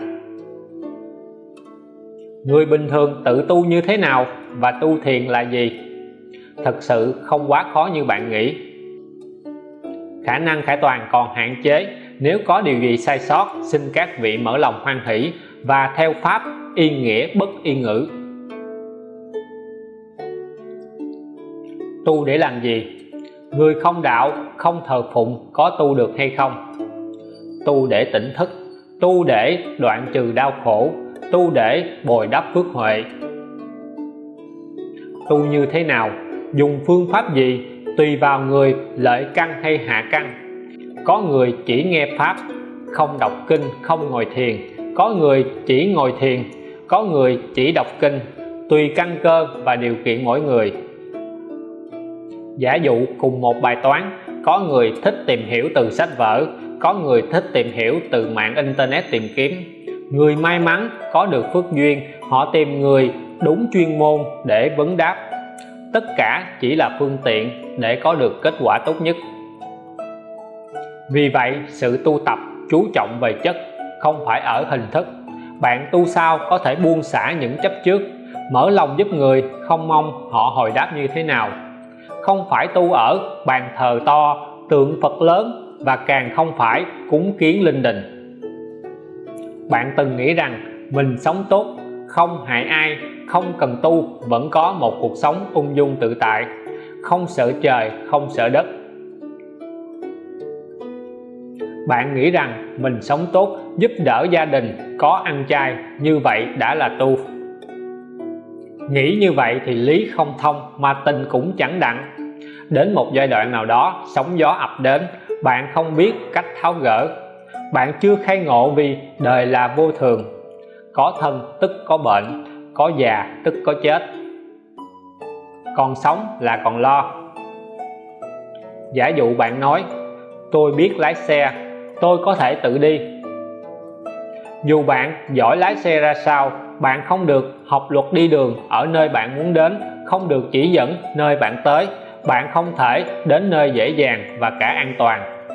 Người bình thường tự tu như thế nào và tu thiền là gì? Thật sự không quá khó như bạn nghĩ khả năng khải toàn còn hạn chế. Nếu có điều gì sai sót, xin các vị mở lòng hoan hỷ và theo pháp yên nghĩa bất yên ngữ. Tu để làm gì? Người không đạo, không thờ phụng có tu được hay không? Tu để tỉnh thức, tu để đoạn trừ đau khổ, tu để bồi đắp phước huệ. Tu như thế nào? Dùng phương pháp gì? Tùy vào người, lợi căn hay hạ căn. Có người chỉ nghe pháp, không đọc kinh, không ngồi thiền. Có người chỉ ngồi thiền, có người chỉ đọc kinh. Tùy căn cơ và điều kiện mỗi người. Giả dụ cùng một bài toán, có người thích tìm hiểu từ sách vở, có người thích tìm hiểu từ mạng internet tìm kiếm. Người may mắn, có được phước duyên, họ tìm người đúng chuyên môn để vấn đáp tất cả chỉ là phương tiện để có được kết quả tốt nhất. Vì vậy, sự tu tập chú trọng về chất không phải ở hình thức. Bạn tu sao có thể buông xả những chấp trước, mở lòng giúp người, không mong họ hồi đáp như thế nào. Không phải tu ở bàn thờ to, tượng Phật lớn và càng không phải cúng kiến linh đình. Bạn từng nghĩ rằng mình sống tốt không hại ai, không cần tu, vẫn có một cuộc sống ung dung tự tại. Không sợ trời, không sợ đất. Bạn nghĩ rằng mình sống tốt giúp đỡ gia đình, có ăn chay, như vậy đã là tu. Nghĩ như vậy thì lý không thông mà tình cũng chẳng đặng. Đến một giai đoạn nào đó, sóng gió ập đến, bạn không biết cách tháo gỡ. Bạn chưa khai ngộ vì đời là vô thường có thân tức có bệnh, có già tức có chết. Còn sống là còn lo. Giả dụ bạn nói, tôi biết lái xe, tôi có thể tự đi. Dù bạn giỏi lái xe ra sao, bạn không được học luật đi đường ở nơi bạn muốn đến, không được chỉ dẫn nơi bạn tới, bạn không thể đến nơi dễ dàng và cả an toàn.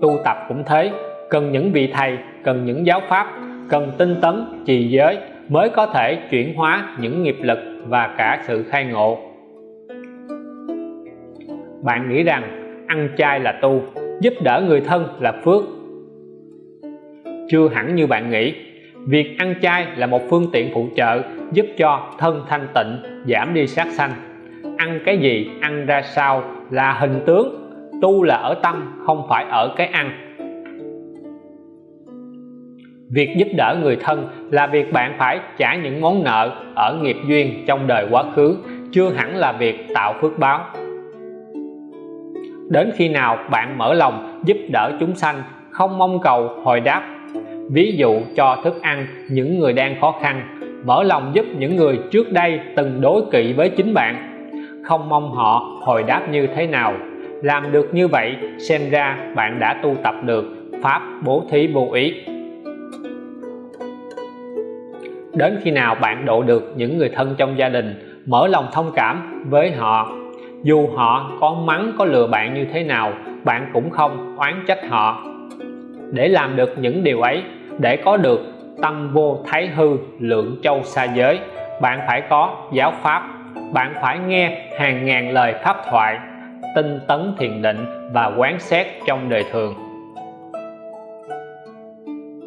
Tu tập cũng thế, cần những vị thầy, cần những giáo pháp cần tinh tấn, trì giới mới có thể chuyển hóa những nghiệp lực và cả sự khai ngộ. Bạn nghĩ rằng ăn chay là tu, giúp đỡ người thân là phước. Chưa hẳn như bạn nghĩ, việc ăn chay là một phương tiện phụ trợ giúp cho thân thanh tịnh, giảm đi sát sanh. Ăn cái gì ăn ra sao là hình tướng, tu là ở tâm, không phải ở cái ăn việc giúp đỡ người thân là việc bạn phải trả những món nợ ở nghiệp duyên trong đời quá khứ, chưa hẳn là việc tạo phước báo. Đến khi nào bạn mở lòng giúp đỡ chúng sanh, không mong cầu hồi đáp. Ví dụ cho thức ăn những người đang khó khăn, mở lòng giúp những người trước đây từng đối kỵ với chính bạn. Không mong họ hồi đáp như thế nào, làm được như vậy xem ra bạn đã tu tập được pháp bố thí vô ý đến khi nào bạn độ được những người thân trong gia đình, mở lòng thông cảm với họ. Dù họ có mắng, có lừa bạn như thế nào, bạn cũng không oán trách họ. Để làm được những điều ấy, để có được tâm vô thái hư, lượng châu xa giới, bạn phải có giáo pháp. Bạn phải nghe hàng ngàn lời pháp thoại, tinh tấn thiền định và quán xét trong đời thường.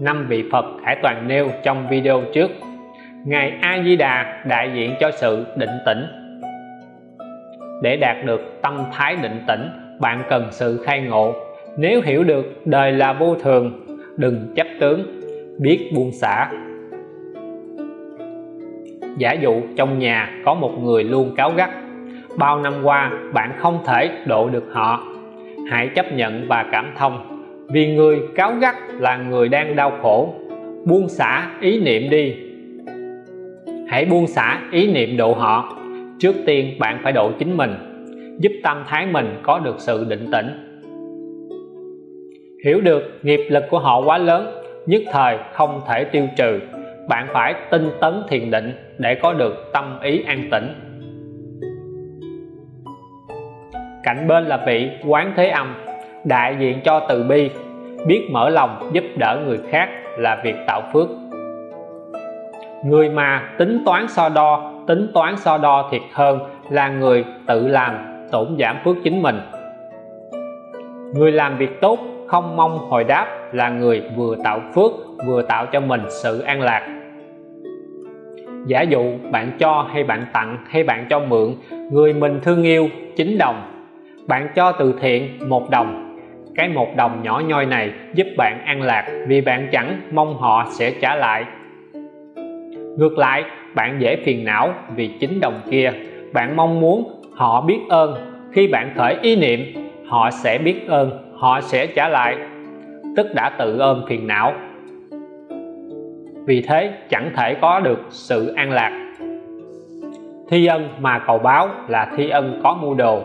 Năm vị Phật Hải Toàn nêu trong video trước. Ngài A Di Đà đại diện cho sự định tĩnh. Để đạt được tâm thái định tĩnh, bạn cần sự khai ngộ. Nếu hiểu được đời là vô thường, đừng chấp tướng, biết buông xả. Giả dụ trong nhà có một người luôn cáu gắt, bao năm qua bạn không thể độ được họ. Hãy chấp nhận và cảm thông, vì người cáu gắt là người đang đau khổ. Buông xả ý niệm đi hãy buông xả ý niệm độ họ. Trước tiên, bạn phải độ chính mình. Giúp tâm thái mình có được sự định tĩnh. Hiểu được nghiệp lực của họ quá lớn, nhất thời không thể tiêu trừ. Bạn phải tinh tấn thiền định để có được tâm ý an tĩnh. Cạnh bên là vị quán thế âm, đại diện cho từ bi. Biết mở lòng giúp đỡ người khác là việc tạo phước người mà tính toán so đo, tính toán so đo thiệt hơn là người tự làm, tổn giảm phước chính mình. Người làm việc tốt, không mong hồi đáp là người vừa tạo phước, vừa tạo cho mình sự an lạc. Giả dụ bạn cho hay bạn tặng hay bạn cho mượn, người mình thương yêu 9 đồng. Bạn cho từ thiện một đồng. Cái một đồng nhỏ nhoi này giúp bạn an lạc vì bạn chẳng mong họ sẽ trả lại ngược lại, bạn dễ phiền não vì chính đồng kia. Bạn mong muốn họ biết ơn. Khi bạn khởi ý niệm, họ sẽ biết ơn, họ sẽ trả lại. Tức đã tự ôm phiền não. Vì thế, chẳng thể có được sự an lạc. Thi ân mà cầu báo là thi ân có mua đồ.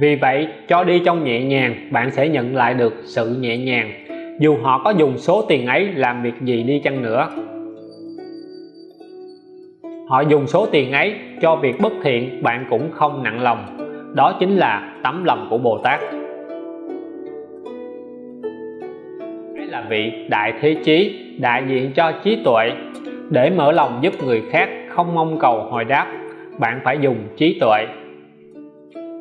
Vì vậy, cho đi trong nhẹ nhàng, bạn sẽ nhận lại được sự nhẹ nhàng. Dù họ có dùng số tiền ấy làm việc gì đi chăng nữa họ dùng số tiền ấy cho việc bất thiện bạn cũng không nặng lòng. Đó chính là tấm lòng của Bồ Tát. Đấy là vị đại thế chí đại diện cho trí tuệ. Để mở lòng giúp người khác không mong cầu hồi đáp, bạn phải dùng trí tuệ.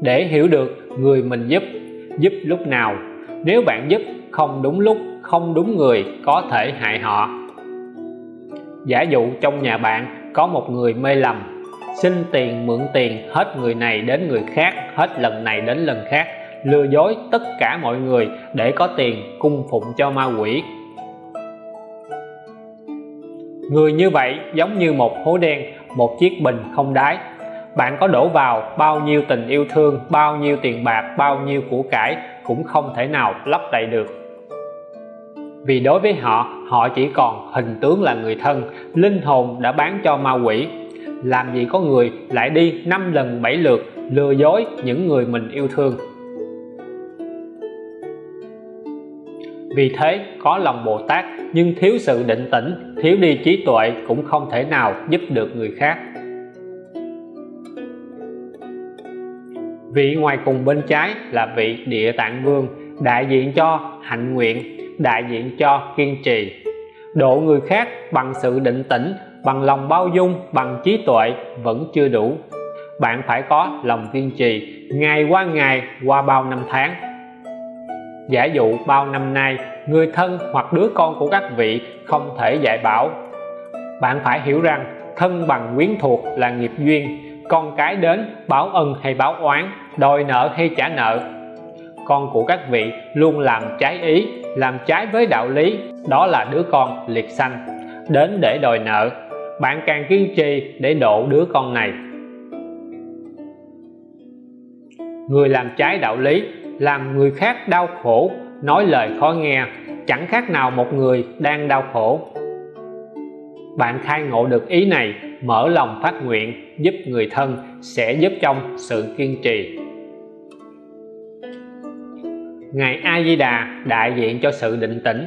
Để hiểu được người mình giúp giúp lúc nào. Nếu bạn giúp không đúng lúc, không đúng người có thể hại họ. Giả dụ trong nhà bạn có một người mê lầm. Xin tiền, mượn tiền, hết người này đến người khác, hết lần này đến lần khác. Lừa dối tất cả mọi người để có tiền cung phụng cho ma quỷ. Người như vậy giống như một hố đen, một chiếc bình không đáy. Bạn có đổ vào bao nhiêu tình yêu thương, bao nhiêu tiền bạc, bao nhiêu của cải cũng không thể nào lấp đầy được vì đối với họ họ chỉ còn hình tướng là người thân, linh hồn đã bán cho ma quỷ. Làm gì có người lại đi năm lần bảy lượt lừa dối những người mình yêu thương. Vì thế, có lòng Bồ Tát, nhưng thiếu sự định tĩnh, thiếu đi trí tuệ cũng không thể nào giúp được người khác. Vị ngoài cùng bên trái là vị địa tạng vương, đại diện cho hạnh nguyện đại diện cho kiên trì. Độ người khác bằng sự định tĩnh, bằng lòng bao dung, bằng trí tuệ vẫn chưa đủ. Bạn phải có lòng kiên trì, ngày qua ngày, qua bao năm tháng. Giả dụ bao năm nay, người thân hoặc đứa con của các vị không thể dạy bảo. Bạn phải hiểu rằng thân bằng quyến thuộc là nghiệp duyên. Con cái đến báo ân hay báo oán, đòi nợ hay trả nợ. Con của các vị luôn làm trái ý làm trái với đạo lý, đó là đứa con liệt sanh, đến để đòi nợ. Bạn càng kiên trì để độ đứa con này. Người làm trái đạo lý, làm người khác đau khổ, nói lời khó nghe, chẳng khác nào một người đang đau khổ. Bạn khai ngộ được ý này, mở lòng phát nguyện, giúp người thân, sẽ giúp trong sự kiên trì. Ngài A Di Đà đại diện cho sự định tĩnh.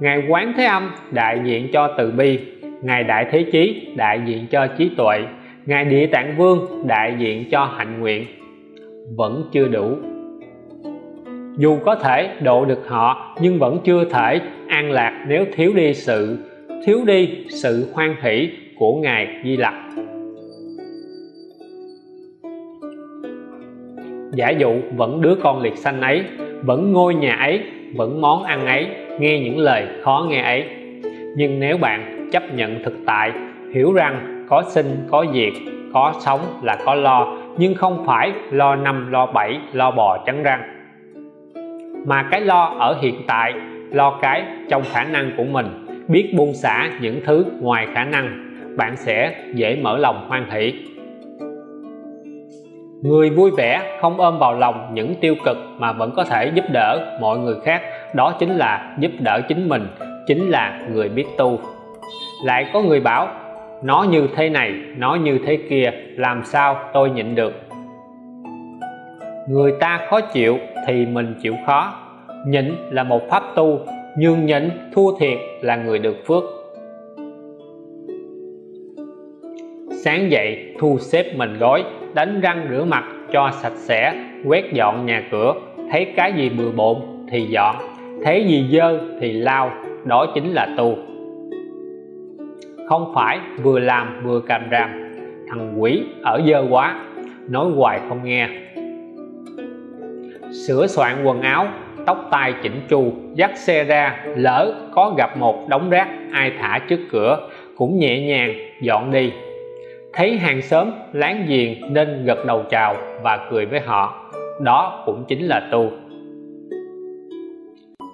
Ngài Quán Thế Âm, đại diện cho từ bi. Ngài Đại Thế Chí, đại diện cho trí tuệ. Ngài Địa Tạng Vương, đại diện cho hạnh nguyện. Vẫn chưa đủ. Dù có thể độ được họ, nhưng vẫn chưa thể an lạc nếu thiếu đi sự, thiếu đi sự hoan hỷ của Ngài Di Lặc. Giả dụ vẫn đứa con liệt sanh ấy vẫn ngôi nhà ấy, vẫn món ăn ấy, nghe những lời khó nghe ấy. Nhưng nếu bạn chấp nhận thực tại, hiểu rằng có sinh, có diệt, có sống là có lo, nhưng không phải lo năm, lo bảy, lo bò trắng răng. Mà cái lo ở hiện tại, lo cái trong khả năng của mình, biết buông xả những thứ ngoài khả năng, bạn sẽ dễ mở lòng hoan hỷ người vui vẻ, không ôm vào lòng những tiêu cực mà vẫn có thể giúp đỡ mọi người khác, đó chính là giúp đỡ chính mình, chính là người biết tu. Lại có người bảo, nó như thế này, nó như thế kia, làm sao tôi nhịn được? Người ta khó chịu thì mình chịu khó. Nhịn là một pháp tu nhường nhịn, thua thiệt là người được phước. Sáng dậy, thu xếp mình gói đánh răng rửa mặt cho sạch sẽ, quét dọn nhà cửa. Thấy cái gì bừa bộn thì dọn, thấy gì dơ thì lau, đó chính là tu. Không phải vừa làm vừa càm ràm, thằng quỷ ở dơ quá, nói hoài không nghe. Sửa soạn quần áo, tóc tai chỉnh chu, dắt xe ra, lỡ có gặp một đống rác, ai thả trước cửa, cũng nhẹ nhàng dọn đi thấy hàng xóm láng giềng nên gật đầu chào và cười với họ. Đó cũng chính là tu.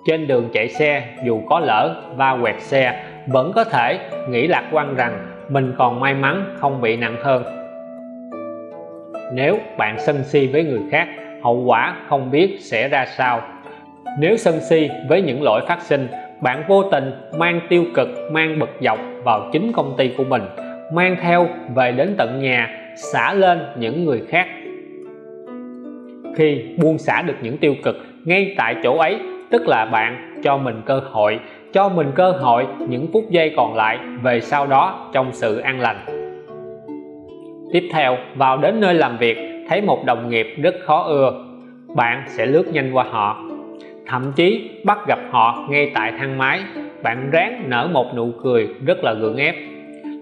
Trên đường chạy xe, dù có lỡ va quẹt xe, vẫn có thể nghĩ lạc quan rằng mình còn may mắn không bị nặng hơn. Nếu bạn sân si với người khác, hậu quả không biết sẽ ra sao. Nếu sân si với những lỗi phát sinh, bạn vô tình mang tiêu cực, mang bực dọc vào chính công ty của mình mang theo về đến tận nhà, xả lên những người khác. Khi buông xả được những tiêu cực ngay tại chỗ ấy, tức là bạn cho mình cơ hội, cho mình cơ hội những phút giây còn lại về sau đó trong sự an lành. Tiếp theo, vào đến nơi làm việc, thấy một đồng nghiệp rất khó ưa, bạn sẽ lướt nhanh qua họ. Thậm chí bắt gặp họ ngay tại thang máy, bạn ráng nở một nụ cười rất là gượng ép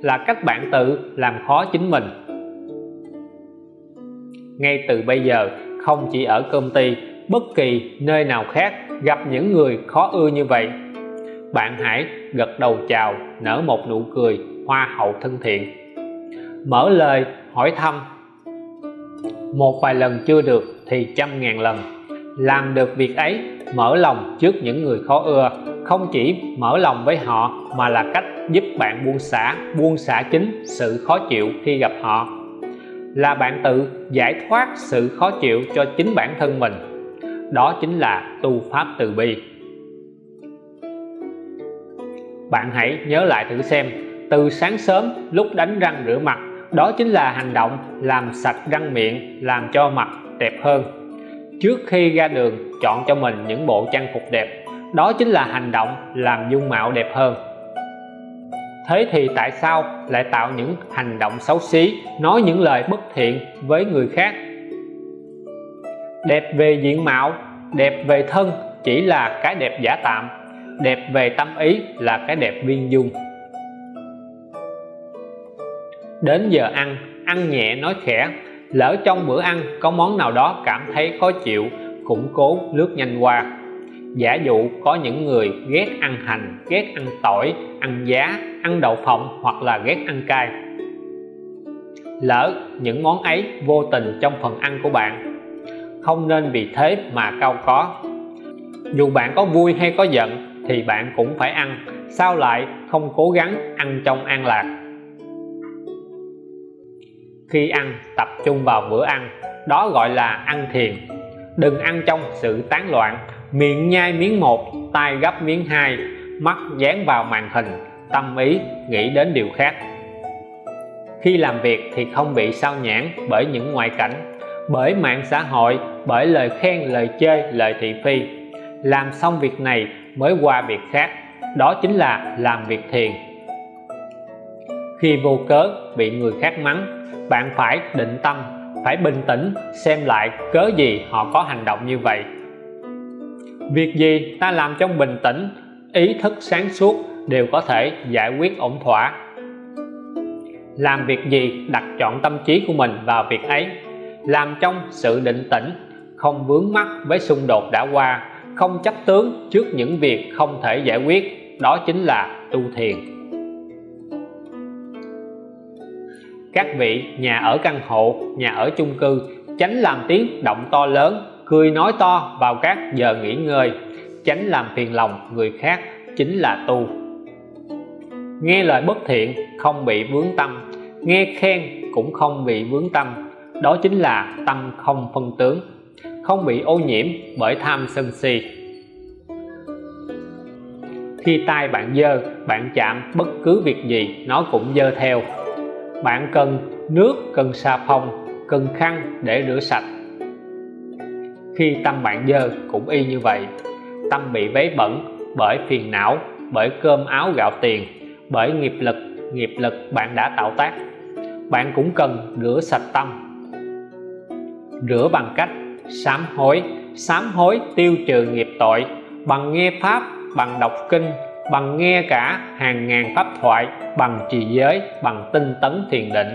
là cách bạn tự làm khó chính mình. Ngay từ bây giờ, không chỉ ở công ty, bất kỳ nơi nào khác gặp những người khó ưa như vậy. Bạn hãy gật đầu chào, nở một nụ cười hoa hậu thân thiện. Mở lời, hỏi thăm. Một vài lần chưa được thì trăm ngàn lần. Làm được việc ấy, mở lòng trước những người khó ưa không chỉ mở lòng với họ mà là cách giúp bạn buông xả buông xả chính sự khó chịu khi gặp họ. Là bạn tự giải thoát sự khó chịu cho chính bản thân mình. Đó chính là tu pháp từ bi. Bạn hãy nhớ lại thử xem, từ sáng sớm lúc đánh răng rửa mặt, đó chính là hành động làm sạch răng miệng, làm cho mặt đẹp hơn. Trước khi ra đường, chọn cho mình những bộ trang phục đẹp đó chính là hành động làm dung mạo đẹp hơn. Thế thì tại sao lại tạo những hành động xấu xí, nói những lời bất thiện với người khác? Đẹp về diện mạo, đẹp về thân chỉ là cái đẹp giả tạm, đẹp về tâm ý là cái đẹp viên dung. Đến giờ ăn ăn nhẹ nói khẽ, lỡ trong bữa ăn có món nào đó cảm thấy khó chịu cũng cố lướt nhanh qua giả dụ có những người ghét ăn hành, ghét ăn tỏi, ăn giá, ăn đậu phộng hoặc là ghét ăn cay. Lỡ những món ấy vô tình trong phần ăn của bạn, không nên vì thế mà cao có. Dù bạn có vui hay có giận thì bạn cũng phải ăn, sao lại không cố gắng ăn trong an lạc? Khi ăn, tập trung vào bữa ăn, đó gọi là ăn thiền. Đừng ăn trong sự tán loạn miệng nhai miếng một tay gấp miếng hai, mắt dán vào màn hình, tâm ý nghĩ đến điều khác. Khi làm việc thì không bị sao nhãn bởi những ngoại cảnh, bởi mạng xã hội, bởi lời khen, lời chơi, lời thị phi. Làm xong việc này mới qua việc khác, đó chính là làm việc thiền. Khi vô cớ bị người khác mắng, bạn phải định tâm, phải bình tĩnh xem lại cớ gì họ có hành động như vậy việc gì ta làm trong bình tĩnh, ý thức sáng suốt đều có thể giải quyết ổn thỏa. Làm việc gì đặt chọn tâm trí của mình vào việc ấy. Làm trong sự định tĩnh, không vướng mắc với xung đột đã qua, không chấp tướng trước những việc không thể giải quyết, đó chính là tu thiền. Các vị nhà ở căn hộ, nhà ở chung cư tránh làm tiếng động to lớn cười nói to vào các giờ nghỉ ngơi. Tránh làm phiền lòng người khác chính là tu. Nghe lời bất thiện, không bị vướng tâm. Nghe khen cũng không bị vướng tâm. Đó chính là tâm không phân tướng, không bị ô nhiễm bởi tham sân si. Khi tay bạn dơ, bạn chạm bất cứ việc gì, nó cũng dơ theo. Bạn cần nước, cần xà phòng, cần khăn để rửa sạch khi tâm bạn dơ cũng y như vậy. Tâm bị vấy bẩn bởi phiền não, bởi cơm áo gạo tiền, bởi nghiệp lực nghiệp lực bạn đã tạo tác. Bạn cũng cần rửa sạch tâm. Rửa bằng cách sám hối sám hối tiêu trừ nghiệp tội, bằng nghe pháp, bằng đọc kinh, bằng nghe cả hàng ngàn pháp thoại, bằng trì giới, bằng tinh tấn thiền định.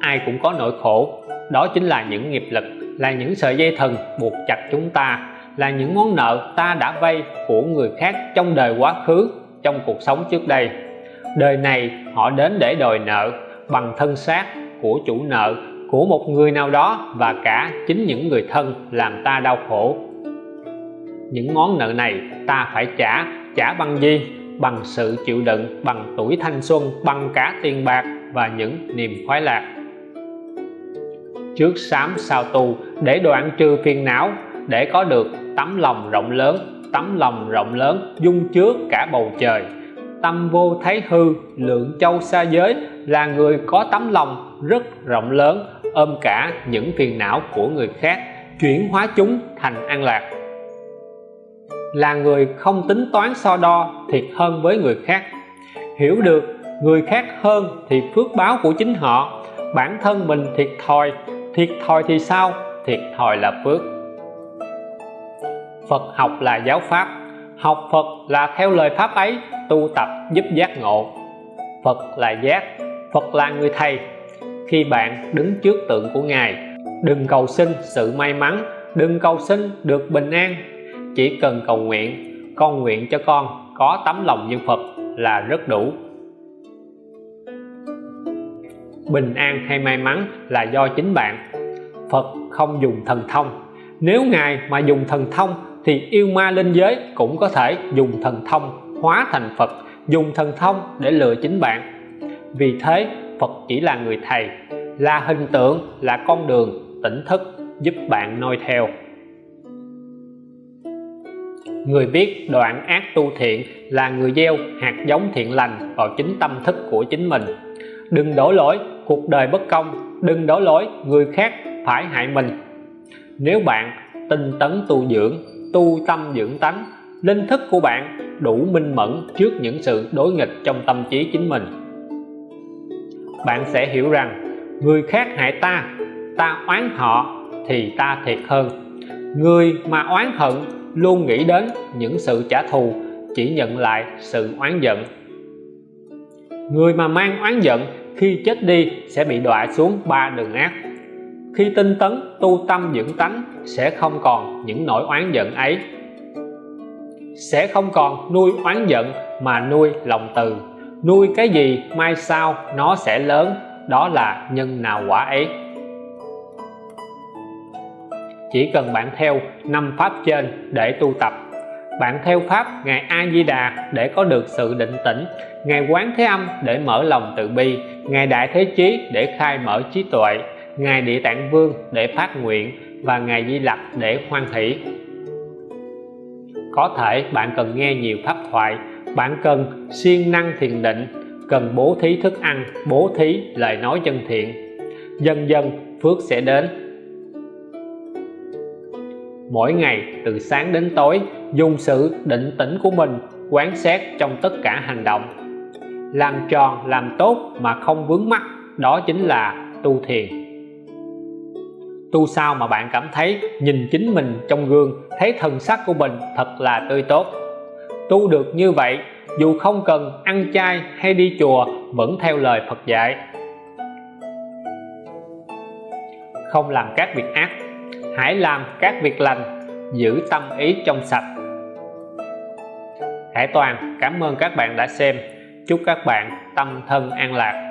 Ai cũng có nỗi khổ đó chính là những nghiệp lực, là những sợi dây thần buộc chặt chúng ta, là những món nợ ta đã vay của người khác trong đời quá khứ, trong cuộc sống trước đây. Đời này, họ đến để đòi nợ bằng thân xác của chủ nợ, của một người nào đó và cả chính những người thân làm ta đau khổ. Những món nợ này ta phải trả trả bằng gì? Bằng sự chịu đựng, bằng tuổi thanh xuân, bằng cả tiền bạc và những niềm khoái lạc trước sám sao tu, để đoạn trừ phiền não, để có được tấm lòng rộng lớn, tấm lòng rộng lớn dung chứa cả bầu trời. Tâm vô thấy hư, lượng châu xa giới, là người có tấm lòng rất rộng lớn, ôm cả những phiền não của người khác, chuyển hóa chúng thành an lạc. Là người không tính toán so đo, thiệt hơn với người khác. Hiểu được người khác hơn thì phước báo của chính họ, bản thân mình thiệt thòi thiệt thòi thì sao? Thiệt thòi là phước. Phật học là giáo pháp. Học Phật là theo lời pháp ấy, tu tập giúp giác ngộ. Phật là giác, Phật là người thầy. Khi bạn đứng trước tượng của Ngài, đừng cầu xin sự may mắn, đừng cầu xin được bình an. Chỉ cần cầu nguyện, con nguyện cho con có tấm lòng như Phật là rất đủ bình an hay may mắn là do chính bạn. Phật không dùng thần thông. Nếu Ngài mà dùng thần thông thì yêu ma linh giới cũng có thể dùng thần thông hóa thành Phật, dùng thần thông để lừa chính bạn. Vì thế, Phật chỉ là người thầy, là hình tượng, là con đường, tỉnh thức giúp bạn noi theo. Người biết đoạn ác tu thiện là người gieo hạt giống thiện lành vào chính tâm thức của chính mình đừng đổ lỗi, cuộc đời bất công. Đừng đổ lỗi, người khác phải hại mình. Nếu bạn tinh tấn tu dưỡng, tu tâm dưỡng tánh, linh thức của bạn đủ minh mẫn trước những sự đối nghịch trong tâm trí chính mình. Bạn sẽ hiểu rằng, người khác hại ta ta oán họ thì ta thiệt hơn. Người mà oán hận luôn nghĩ đến những sự trả thù, chỉ nhận lại sự oán giận. Người mà mang oán giận khi chết đi sẽ bị đọa xuống ba đường ác. Khi tinh tấn tu tâm dưỡng tánh, sẽ không còn những nỗi oán giận ấy. Sẽ không còn nuôi oán giận mà nuôi lòng từ. Nuôi cái gì mai sau nó sẽ lớn, đó là nhân nào quả ấy. Chỉ cần bạn theo năm pháp trên để tu tập bạn theo pháp, ngài A Di Đà để có được sự định tĩnh. Ngài Quán Thế Âm để mở lòng từ bi. Ngài Đại Thế Chí để khai mở trí tuệ. Ngài Địa Tạng Vương để phát nguyện. Và ngài Di Lặc để hoan hỷ. Có thể bạn cần nghe nhiều pháp thoại. Bạn cần siêng năng thiền định. Cần bố thí thức ăn, bố thí lời nói chân thiện. Dần dần, phước sẽ đến. Mỗi ngày từ sáng đến tối dùng sự định tĩnh của mình quán xét trong tất cả hành động. Làm tròn làm tốt mà không vướng mắc, đó chính là tu thiền. Tu sao mà bạn cảm thấy nhìn chính mình trong gương, thấy thần sắc của mình thật là tươi tốt? Tu được như vậy, dù không cần ăn chay hay đi chùa, vẫn theo lời Phật dạy. Không làm các việc ác, hãy làm các việc lành, giữ tâm ý trong sạch. Hải Toàn, cảm ơn các bạn đã xem. Chúc các bạn tâm thân an lạc.